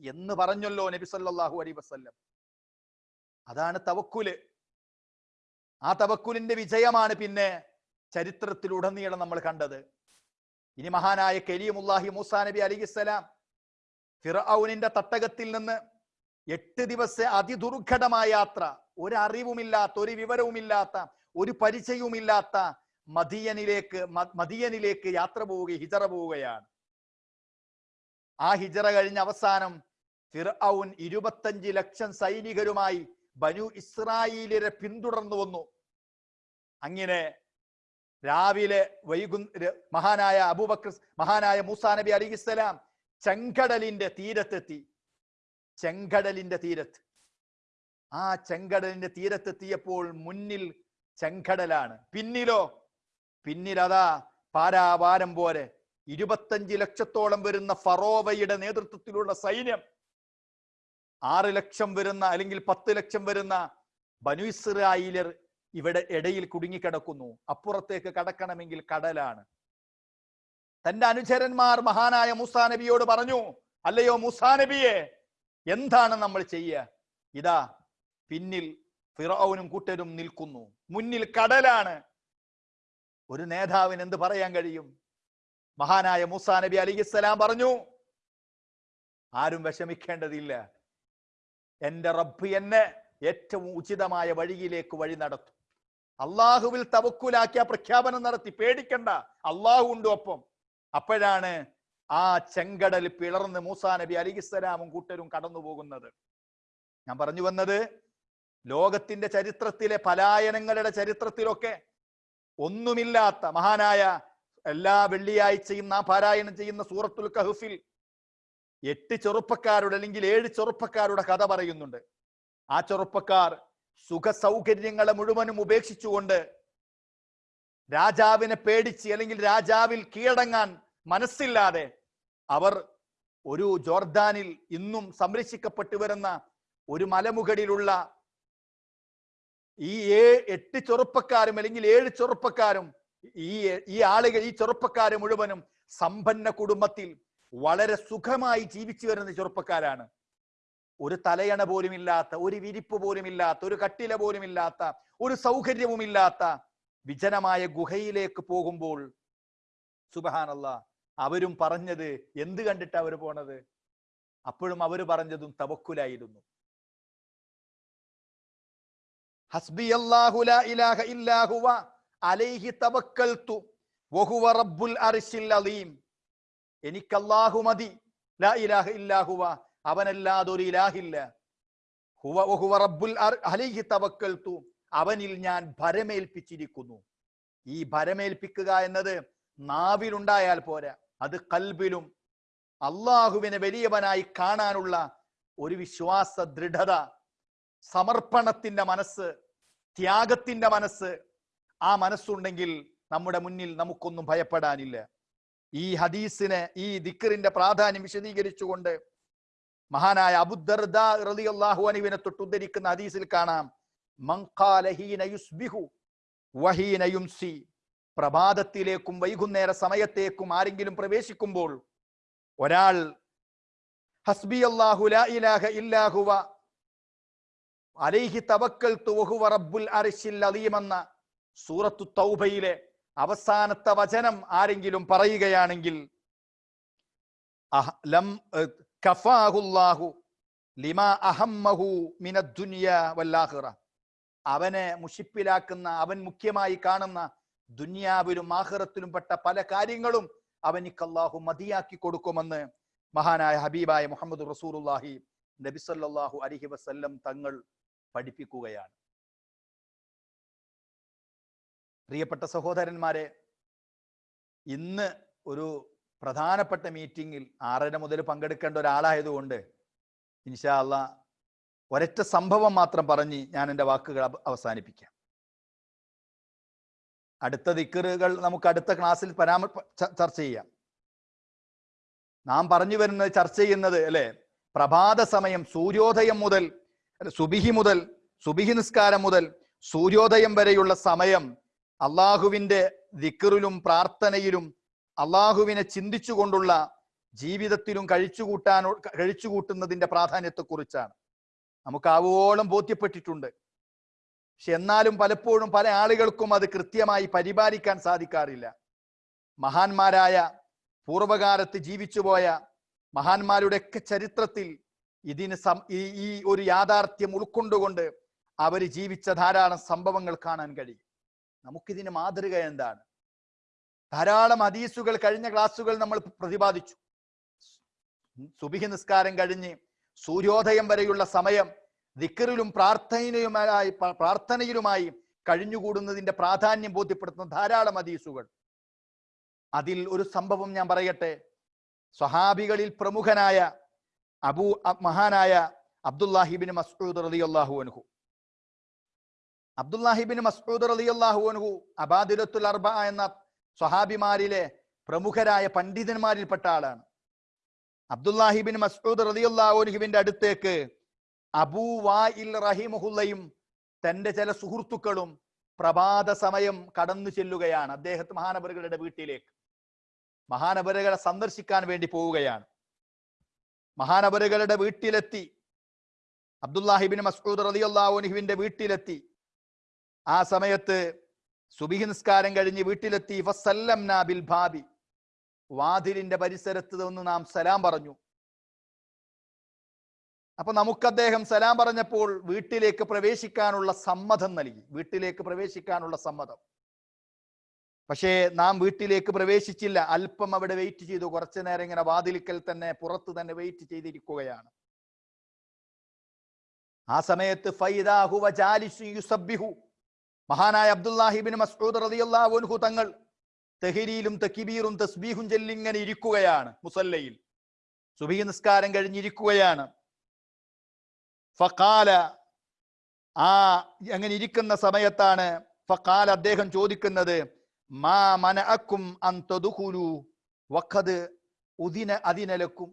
S1: എന്ന് പറഞ്ഞല്ലോ നബി സല്ലല്ലാഹു അലൈഹി വസല്ലം. അതാണ് തവക്കുൽ. ആ തവക്കുലിന്റെ വിജയമാണ് പിന്നെ ചരിത്രത്തിലുടനീളം നമ്മൾ കണ്ടത്. ഇനി മഹാനായ കരീമുല്ലാഹി മൂസാ നബി അലിഹിസ്സലാം ഫിറൌനിന്റെ തട്ടകത്തിൽ നിന്ന് എട്ട് ദിവസ അതിദുർഘടമായ യാത്ര ഒരറിവുമില്ലാത്ത ഒരു വിവരവുമില്ലാത്ത ഒരു പരിചയവുമില്ലാത്ത മദിയനിലേക്ക് മദിയനിലേക്ക് യാത്ര പോവുക ഹിജറ പോവുകയാണ്. ആ ഹിജറ കഴിഞ്ഞ അവസാനം ഫിർഔൻ ഇരുപത്തഞ്ച് ലക്ഷം സൈനികരുമായി ബനു ഇസ്രായേലിനെ പിന്തുടർന്നു വന്നു. അങ്ങനെ രാവിലെ വൈകു മഹാനായ അബൂബക്ര മഹാനായ മൂസാ നബി അലിഹിസ്സലാം ചെങ്കടലിന്റെ തീരത്തെത്തി. ചെങ്കടലിന്റെ തീരത്ത്. ആ ചെങ്കടലിന്റെ തീരത്തെത്തിയപ്പോൾ മുന്നിൽ ചെങ്കടലാണ്. പിന്നിലോ? പിന്നിലതാ പാരാവാരം പോലെ ഇരുപത്തഞ്ച് ലക്ഷത്തോളം വരുന്ന ഫറോവയുടെ നേതൃത്വത്തിലുള്ള സൈന്യം. ആറ് ലക്ഷം വരുന്ന അല്ലെങ്കിൽ പത്ത് ലക്ഷം വരുന്ന ബനു ഇസ്രായേലർ ഇവിടെ ഇടയിൽ കുടുങ്ങിക്കിടക്കുന്നു. അപ്പുറത്തേക്ക് കടക്കണമെങ്കിൽ കടലാണ്. തന്റെ അനുചരന്മാർ മഹാനായ മൂസാ നബിയോട് പറഞ്ഞു അല്ലയോ മൂസാ നബിയെ എന്താണ് നമ്മൾ ചെയ്യുക ഇതാ പിന്നിൽ ഫിറൌനും കൂട്ടരും നിൽക്കുന്നു. മുന്നിൽ കടലാണ്. ഒരു നേതാവിന് എന്ത് പറയാൻ കഴിയും? മഹാനായ മൂസാ നബി അലിഹിസ്സലാം പറഞ്ഞു ആരും വിഷമിക്കേണ്ടതില്ല. എന്റെ റബ്ബ് എന്നെ ഏറ്റവും ഉചിതമായ വഴിയിലേക്ക് വഴി നടത്തും. അള്ളാഹുവിൽ തവക്കുലാക്കിയ പ്രഖ്യാപനം നടത്തി. പേടിക്കണ്ട അള്ളാഹു ഉണ്ട് ഒപ്പം. അപ്പോഴാണ് ആ ചെങ്കടൽ പിളർന്ന് മൂസാ നബി അലിഹിസ്സലാമും കൂട്ടരും കടന്നു പോകുന്നത് ഞാൻ പറഞ്ഞു വന്നത് ലോകത്തിന്റെ ചരിത്രത്തിലെ പലായനങ്ങളുടെ ചരിത്രത്തിലൊക്കെ ഒന്നുമില്ലാത്ത മഹാനായ എല്ലാ വെള്ളിയാഴ്ചയും നാം പാരായണം ചെയ്യുന്ന സൂറത്തുൽ കഹുഫിൽ എട്ട് ചെറുപ്പക്കാരുടെ അല്ലെങ്കിൽ ഏഴ് ചെറുപ്പക്കാരുടെ കഥ പറയുന്നുണ്ട്. ആ ചെറുപ്പക്കാർ സുഖ സൗകര്യങ്ങളെ മുഴുവനും ഉപേക്ഷിച്ചുകൊണ്ട് രാജാവിനെ പേടിച്ച് അല്ലെങ്കിൽ രാജാവിൽ കീഴടങ്ങാൻ മനസ്സില്ലാതെ അവർ ഒരു ജോർദാനിൽ ഇന്നും സംരക്ഷിക്കപ്പെട്ടു വരുന്ന ഒരു മലമുകളിലുള്ള ഈ ഏ എട്ട് ചെറുപ്പക്കാരും അല്ലെങ്കിൽ ഏഴ് ചെറുപ്പക്കാരും ഈ ഈ ആളുകൾ ഈ ചെറുപ്പക്കാര് മുഴുവനും സമ്പന്ന കുടുംബത്തിൽ വളരെ സുഖമായി ജീവിച്ചു വരുന്ന ചെറുപ്പക്കാരാണ്. ഒരു തലയണ പോലും ഇല്ലാത്ത ഒരു വിരിപ്പ് പോലും ഇല്ലാത്ത ഒരു കട്ടില പോലും ഇല്ലാത്ത ഒരു സൗകര്യവും ഇല്ലാത്ത വിജനമായ ഗുഹയിലേക്ക് പോകുമ്പോൾ സുബഹാനല്ല അവരും പറഞ്ഞത് എന്ത് കണ്ടിട്ട് അവർ പോണത്? അപ്പോഴും അവർ പറഞ്ഞതും തവക്കുലായിരുന്നു. ഹസ്ബി അല്ലാഹു ലാ ഇലാഹ ഇല്ലാഹുവ അലൈഹി തവക്കൽതു വഹുവ റബ്ബുൽ അർശിൽ അലീം. എനിക്ക് അല്ലാഹു മതി ലാ ഇലാഹ ഇല്ലാഹുവ അവനല്ലാതെ ഒരു ഇലാഹില്ല. ഹുവ വഹുവ റബ്ബുൽ അലൈഹി തവക്കൽതു അവനിൽ ഞാൻ ഭരമേൽപ്പിച്ചിരിക്കുന്നു. ഈ ഭരമേൽപ്പിക്കുക എന്നത് നാവിലുണ്ടായാൽ പോരാ അത് കൽബിലും അള്ളാഹുവിനെ വലിയവനായി കാണാനുള്ള ഒരു വിശ്വാസ ദൃഢത സമർപ്പണത്തിന്റെ മനസ്സ് ത്യാഗത്തിന്റെ മനസ്സ് ആ മനസ്സുണ്ടെങ്കിൽ നമ്മുടെ മുന്നിൽ നമുക്കൊന്നും ഭയപ്പെടാനില്ല. ഈ ഹദീസിനെ ഈ ദിക്കറിന്റെ പ്രാധാന്യം വിശദീകരിച്ചുകൊണ്ട് മഹാനായ അബുദർദ റളിയല്ലാഹു അൻഹുവിനെ തൊട്ട് ഉദ്ധരിക്കുന്ന ഹദീസിൽ കാണാം. മൻ ഖാല യുസ്ബിഹു വഹീന യുംസി. പ്രഭാതത്തിലേക്കും വൈകുന്നേര സമയത്തേക്കും ആരെങ്കിലും പ്രവേശിക്കുമ്പോൾ ഒരാൾ ഹസ്ബി അള്ളാഹു ഇല്ലാഹുവ അലൈഹി തവക്കൽതു വഹുവ റബ്ബുൽ അർശിൽ അലീം എന്ന സൂറത്തു തൗബയിലെ അവസാനത്തെ വചനം ആരെങ്കിലും പറയുകയാണെങ്കിൽ അവനെ മുഷിപ്പിലാക്കുന്ന അവൻ മുഖ്യമായി കാണുന്ന ദുന്യാവിലും ആഹ്റത്തിലും പെട്ട പല കാര്യങ്ങളും അവനിക്ക് അള്ളാഹു മതിയാക്കി കൊടുക്കുമെന്ന് മഹാനായ ഹബീബായ മുഹമ്മദ് റസൂലുള്ളാഹി നബി അലഹി അലൈഹി വസല്ലം തങ്ങൾ പഠിപ്പിക്കുകയാണ്. പ്രിയപ്പെട്ട സഹോദരന്മാരെ ഇന്ന് ഒരു പ്രധാനപ്പെട്ട മീറ്റിംഗിൽ ആറര മുതൽ പങ്കെടുക്കേണ്ട ഒരാളായതുകൊണ്ട് ഇൻഷാ ഒരൊറ്റ സംഭവം മാത്രം പറഞ്ഞ് ഞാൻ എന്റെ വാക്കുകൾ അവ- അവസാനിപ്പിക്കാം. അടുത്ത ദിക്കറുകൾ നമുക്ക് അടുത്ത ക്ലാസ്സിൽ പരാമ ചർച്ച ചെയ്യാം. നാം പറഞ്ഞു വരുന്നത് ചർച്ച ചെയ്യുന്നത് അല്ലെ? പ്രഭാത സമയം സൂര്യോദയം മുതൽ സുബിഹി മുതൽ സുബിഹി നിസ്കാരം മുതൽ സൂര്യോദയം വരെയുള്ള സമയം അള്ളാഹുവിന്റെ ദിക്കറിലും പ്രാർത്ഥനയിലും അള്ളാഹുവിനെ ചിന്തിച്ചുകൊണ്ടുള്ള ജീവിതത്തിലും കഴിച്ചുകൂട്ടാനോ കഴിച്ചുകൂട്ടുന്നതിന്റെ പ്രാധാന്യത്തെക്കുറിച്ചാണ്. നമുക്ക് ആവോളം ബോധ്യപ്പെട്ടിട്ടുണ്ട്. പക്ഷെ എന്നാലും പലപ്പോഴും പല ആളുകൾക്കും അത് കൃത്യമായി പരിപാലിക്കാൻ സാധിക്കാറില്ല. മഹാന്മാരായ പൂർവകാലത്ത് ജീവിച്ചുപോയ മഹാന്മാരുടെയൊക്കെ ചരിത്രത്തിൽ ഇതിന് ഈ ഒരു യാഥാർത്ഥ്യം ഉൾക്കൊണ്ടുകൊണ്ട് അവർ ജീവിച്ച ധാരാളം സംഭവങ്ങൾ കാണാൻ കഴിയും. നമുക്കിതിന് മാതൃക എന്താണ്? ധാരാളം ഹദീസുകൾ കഴിഞ്ഞ ക്ലാസ്സുകൾ നമ്മൾ പ്രതിപാദിച്ചു. സുബിഹി നിസ്കാരം കഴിഞ്ഞ് സൂര്യോദയം വരെയുള്ള സമയം ദിക്കറിലും പ്രാർത്ഥനയുമായി പ്രാർത്ഥനയിലുമായി കഴിഞ്ഞുകൂടുന്നതിന്റെ പ്രാധാന്യം ബോധ്യപ്പെടുത്തുന്ന ധാരാളം ഹദീസുകൾ. അതിൽ ഒരു സംഭവം ഞാൻ പറയട്ടെ. സ്വഹാബികളിൽ പ്രമുഖനായ അബൂ മഹാനായ അബ്ദുല്ലാഹിബിൻ മസ്ഊദ് റളിയല്ലാഹു അൻഹു. അബ്ദുല്ലാഹിബിൻ മസ്ഊദ് റളിയല്ലാഹു അൻഹു അബാദിലത്തുൽ അർബ എന്ന സ്വഹാബിമാരിലെ പ്രമുഖരായ പണ്ഡിതന്മാരിൽപ്പെട്ട ആളാണ്. അബ്ദുല്ലാഹിബിൻ മസ്ഊദ് റളിയല്ലാഹു അൻഹുവിന്റെ അടുത്തേക്ക് അബൂ വായിൽ റഹിമഹുല്ലയും തന്റെ ചില സുഹൃത്തുക്കളും പ്രഭാത സമയം കടന്നു ചെല്ലുകയാണ്. അദ്ദേഹത്തെ മഹാനബറുകളുടെ വീട്ടിലേക്ക്. മഹാനബറുകളെ സന്ദർശിക്കാൻ വേണ്ടി പോവുകയാണ്. മഹാനവറുകളുടെ വീട്ടിലെത്തി. അബ്ദുല്ലാഹിബിൻ മസ്ഊദ് റളിയല്ലാഹു അൻഹുവിന്റെ വീട്ടിലെത്തി. ആ സമയത്ത് സുബിഹി നിസ്കാരം കഴിഞ്ഞ് വീട്ടിലെത്തി. ഫസല്ലം ബിൽ ഭാബി. വാതിലിന്റെ പരിസരത്ത് നിന്ന് നാം സലാം പറഞ്ഞു. അപ്പൊ നമുക്ക് അദ്ദേഹം സലാം പറഞ്ഞപ്പോൾ വീട്ടിലേക്ക് പ്രവേശിക്കാനുള്ള സമ്മതം നൽകി. വീട്ടിലേക്ക് പ്രവേശിക്കാനുള്ള സമ്മതം. പക്ഷേ നാം വീട്ടിലേക്ക് പ്രവേശിച്ചില്ല. അല്പം അവിടെ വെയിറ്റ് ചെയ്തു. കുറച്ചു നേരം ഇങ്ങനെ വാതിലിക്കൽ തന്നെ പുറത്ത് തന്നെ വെയിറ്റ് ചെയ്തിരിക്കുകയാണ്. ആ സമയത്ത് മഹാനായ അബ്ദുല്ലാഹിബിൻ മസ്ഊദ് റളിയല്ലാഹു അൻഹു തങ്ങൾ തെഹിരിയിലും തക്കിബീറും തസ്ബീഹും ചെല്ലിങ്ങനെ ഇരിക്കുകയാണ് മുസല്ലയിൽ. സുബഹി നിസ്കാരം കഴിഞ്ഞിരിക്കുകയാണ്. ഫക്കാല ആ അങ്ങനെ ഇരിക്കുന്ന സമയത്താണ് ഫക്കാല അദ്ദേഹം ചോദിക്കുന്നത് മാ മനഅക്കും അൻ വഖദ് ഉദിന അതിനലക്കും.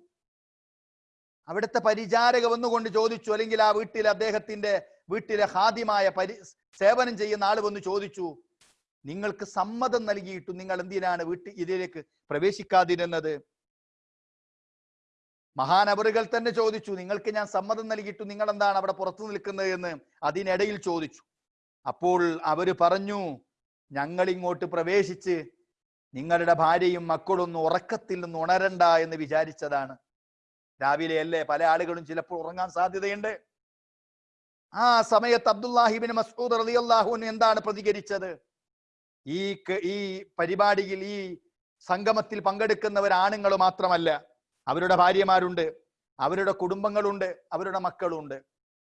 S1: അവിടുത്തെ പരിചാരക വന്നുകൊണ്ട് ചോദിച്ചു അല്ലെങ്കിൽ ആ വീട്ടിൽ അദ്ദേഹത്തിന്റെ വീട്ടിലെ ഹാദിമായ പരി സേവനം ചെയ്യുന്ന ആൾ വന്ന് ചോദിച്ചു നിങ്ങൾക്ക് സമ്മതം നൽകിയിട്ടും നിങ്ങൾ എന്തിനാണ് വീട്ടിൽ ഇതിലേക്ക് പ്രവേശിക്കാതിരുന്നത്? മഹാനവറുകൾ തന്നെ ചോദിച്ചു നിങ്ങൾക്ക് ഞാൻ സമ്മതം നൽകിയിട്ടു നിങ്ങൾ എന്താണ് അവിടെ പുറത്തു നിൽക്കുന്നത്? എന്ന് അതിനിടയിൽ ചോദിച്ചു. അപ്പോൾ അവർ പറഞ്ഞു ഞങ്ങൾ ഇങ്ങോട്ട് പ്രവേശിച്ച് നിങ്ങളുടെ ഭാര്യയും മക്കളൊന്നും ഉറക്കത്തിൽ നിന്ന് ഉണരണ്ട എന്ന് വിചാരിച്ചതാണ്. രാവിലെ അല്ലേ പല ആളുകളും ചിലപ്പോൾ ഉറങ്ങാൻ സാധ്യതയുണ്ട്. ആ സമയത്ത് അബ്ദുല്ലാഹിബിൻ മസ്ഊദ് അള്ളാഹുവിന് എന്താണ് പ്രതികരിച്ചത്? ഈ ഈ പരിപാടിയിൽ ഈ സംഗമത്തിൽ പങ്കെടുക്കുന്നവർ ആണുങ്ങൾ മാത്രമല്ല. അവരുടെ ഭാര്യമാരുണ്ട് അവരുടെ കുടുംബങ്ങളുണ്ട് അവരുടെ മക്കളുണ്ട്.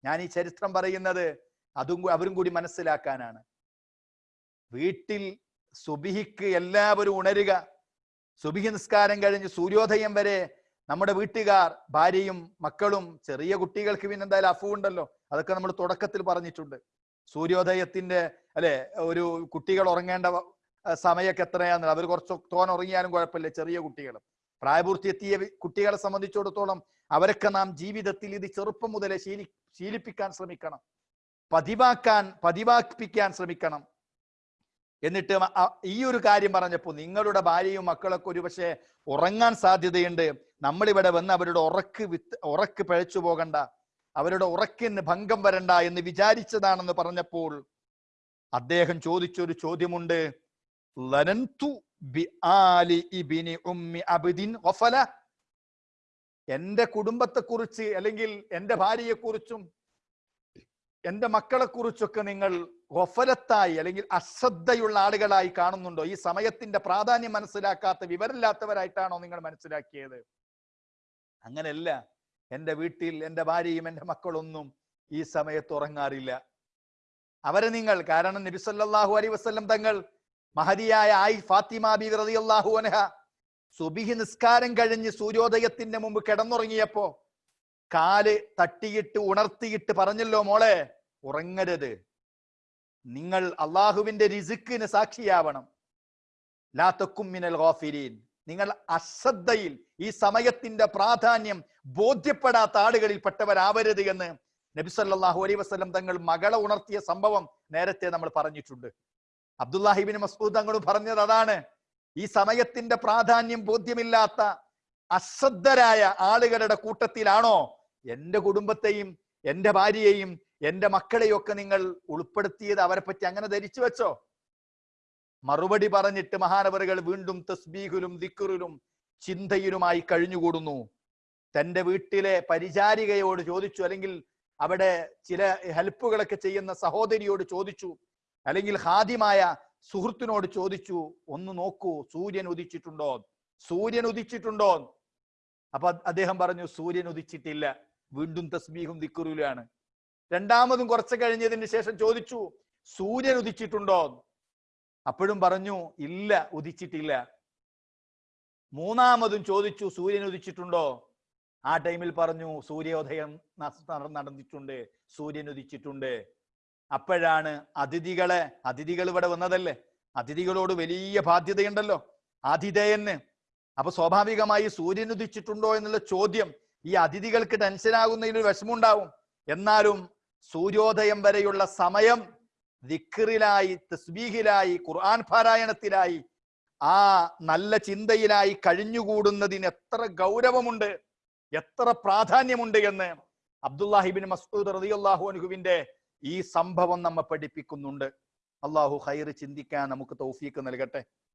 S1: ഞാൻ ഈ ചരിത്രം പറയുന്നത് അതും അവരും കൂടി മനസ്സിലാക്കാനാണ്. വീട്ടിൽ സുബിഹിക്ക് എല്ലാവരും ഉണരുക. സുബിഹി നിസ്കാരം കഴിഞ്ഞ് സൂര്യോദയം വരെ നമ്മുടെ വീട്ടുകാർ ഭാര്യയും മക്കളും ചെറിയ കുട്ടികൾക്ക് പിന്നെ എന്തായാലും അഫു ഉണ്ടല്ലോ. അതൊക്കെ നമ്മൾ തുടക്കത്തിൽ പറഞ്ഞിട്ടുണ്ട്. സൂര്യോദയത്തിന്റെ അല്ലെ ഒരു കുട്ടികൾ ഉറങ്ങേണ്ട സമയമൊക്കെ എത്രയാന്ന്. അവർ കുറച്ച് തോൻ ഉറങ്ങിയാലും കുഴപ്പമില്ല ചെറിയ കുട്ടികൾ. പ്രായപൂർത്തി എത്തിയ കുട്ടികളെ സംബന്ധിച്ചിടത്തോളം അവരൊക്കെ നാം ജീവിതത്തിൽ ഇത് ചെറുപ്പം മുതലേ ശീലി ശീലിപ്പിക്കാൻ ശ്രമിക്കണം. പതിവാക്കാൻ പതിവാക്കിപ്പിക്കാൻ ശ്രമിക്കണം. എന്നിട്ട് ഈ ഒരു കാര്യം പറഞ്ഞപ്പോൾ നിങ്ങളുടെ ഭാര്യയും മക്കളൊക്കെ ഒരു പക്ഷേ ഉറങ്ങാൻ സാധ്യതയുണ്ട്. നമ്മളിവിടെ വന്ന് അവരുടെ ഉറക്ക് വിത്ത് ഉറക്ക് പിഴച്ചു പോകണ്ട. അവരുടെ ഉറക്കിന് ഭംഗം വരണ്ട എന്ന് വിചാരിച്ചതാണെന്ന് പറഞ്ഞപ്പോൾ അദ്ദേഹം ചോദിച്ചൊരു ചോദ്യമുണ്ട്. എന്റെ കുടുംബത്തെക്കുറിച്ച് അല്ലെങ്കിൽ എന്റെ ഭാര്യയെക്കുറിച്ചും എന്റെ മക്കളെക്കുറിച്ചൊക്കെ നിങ്ങൾ ഗഫലത്തായി അല്ലെങ്കിൽ അശ്രദ്ധയുള്ള ആളുകളായി കാണുന്നുണ്ടോ? ഈ സമയത്തിന്റെ പ്രാധാന്യം മനസ്സിലാക്കാത്ത വിവരമില്ലാത്തവരായിട്ടാണോ നിങ്ങൾ മനസ്സിലാക്കിയത്? അങ്ങനെയല്ല. എന്റെ വീട്ടിൽ എന്റെ ഭാര്യയും എന്റെ മക്കളൊന്നും ഈ സമയത്ത് ഉറങ്ങാറില്ല. അവരെ നിങ്ങൾ കാരണം നബി സല്ലല്ലാഹു അലൈഹി വസല്ലം തങ്ങൾ മഹതിയായ ആയി ഫാത്തിമ ബി റളിയല്ലാഹു അൻഹ സുബിഹി നിസ്കാരം കഴിഞ്ഞ് സൂര്യോദയത്തിന്റെ മുമ്പ് കിടന്നുറങ്ങിയപ്പോ കാൽ തട്ടിയിട്ട് ഉണർത്തിയിട്ട് പറഞ്ഞല്ലോ മോളെ ഉറങ്ങരുത്. നിങ്ങൾ അള്ളാഹുവിന്റെ റിസിക്കിന് സാക്ഷിയാവണം. ലാ തക്കും മിനൽ ഗോഫിരീൻ നിങ്ങൾ അശ്രദ്ധയിൽ ഈ സമയത്തിന്റെ പ്രാധാന്യം ബോധ്യപ്പെടാത്ത ആളുകളിൽ പെട്ടവരാവരുത് എന്ന് നബി സല്ലല്ലാഹു അലൈഹി വസല്ലം തങ്ങൾ മകളെ ഉണർത്തിയ സംഭവം നേരത്തെ നമ്മൾ പറഞ്ഞിട്ടുണ്ട്. അബ്ദുല്ലാഹിബിൻ മസ്ഊദ് തങ്ങൾ പറഞ്ഞത് അതാണ്. ഈ സമയത്തിന്റെ പ്രാധാന്യം ബോധ്യമില്ലാത്ത അശ്രദ്ധരായ ആളുകളുടെ കൂട്ടത്തിലാണോ എന്റെ കുടുംബത്തെയും എന്റെ ഭാര്യയെയും എന്റെ മക്കളെയൊക്കെ നിങ്ങൾ ഉൾപ്പെടുത്തിയത് അവരെ പറ്റി അങ്ങനെ ധരിച്ചു വെച്ചോ? മറുപടി പറഞ്ഞിട്ട് മഹാനവറുകൾ വീണ്ടും തസ്ബീഹിലും ദിക്കുറിലും ചിന്തയിലുമായി കഴിഞ്ഞുകൂടുന്നു. തന്റെ വീട്ടിലെ പരിചാരികയോട് ചോദിച്ചു അല്ലെങ്കിൽ അവിടെ ചില ഹെൽപ്പുകളൊക്കെ ചെയ്യുന്ന സഹോദരിയോട് ചോദിച്ചു അല്ലെങ്കിൽ ഹാദിമായ സുഹൃത്തിനോട് ചോദിച്ചു ഒന്ന് നോക്കൂ സൂര്യൻ ഉദിച്ചിട്ടുണ്ടോ? സൂര്യൻ ഉദിച്ചിട്ടുണ്ടോ? അപ്പൊ അദ്ദേഹം പറഞ്ഞു സൂര്യൻ ഉദിച്ചിട്ടില്ല. വീണ്ടും തസ്ബീഹും ദിക്കുറിലാണ് രണ്ടാമതും കുറച്ച് കഴിഞ്ഞതിന് ശേഷം ചോദിച്ചു സൂര്യൻ ഉദിച്ചിട്ടുണ്ടോ? അപ്പോഴും പറഞ്ഞു ഇല്ല ഉദിച്ചിട്ടില്ല. മൂന്നാമതും ചോദിച്ചു സൂര്യൻ ഉദിച്ചിട്ടുണ്ടോ? ആ ടൈമിൽ പറഞ്ഞു സൂര്യോദയം നടന്നിട്ടുണ്ട് സൂര്യൻ ഉദിച്ചിട്ടുണ്ട്. അപ്പോഴാണ് അതിഥികളെ അതിഥികൾ ഇവിടെ വന്നതല്ലേ? അതിഥികളോട് വലിയ ബാധ്യതയുണ്ടല്ലോ ആതിഥേയന്. അപ്പൊ സ്വാഭാവികമായി സൂര്യൻ ഉദിച്ചിട്ടുണ്ടോ എന്നുള്ള ചോദ്യം ഈ അതിഥികൾക്ക് ടെൻഷൻ ആകുന്നതിൽ ഒരു വിഷമുണ്ടാവും എന്നാലും സൂര്യോദയം വരെയുള്ള സമയം ദിക്കറിലായി തസ്ബീഹിലായി ഖുർആൻ പാരായണത്തിലായി ആ നല്ല ചിന്തയിലായി കഴിഞ്ഞുകൂടുന്നതിന് എത്ര ഗൗരവമുണ്ട് എത്ര പ്രാധാന്യമുണ്ട് എന്ന് അബ്ദുല്ലാഹിബിൻ മസ്ഊദ് റളിയല്ലാഹു അൻഹുവിന്റെ ഈ സംഭവം നമ്മെ പഠിപ്പിക്കുന്നുണ്ട്. അള്ളാഹു ഹൈർ ചിന്തിക്കാൻ നമുക്ക് തൗഫീക്ക് നൽകട്ടെ.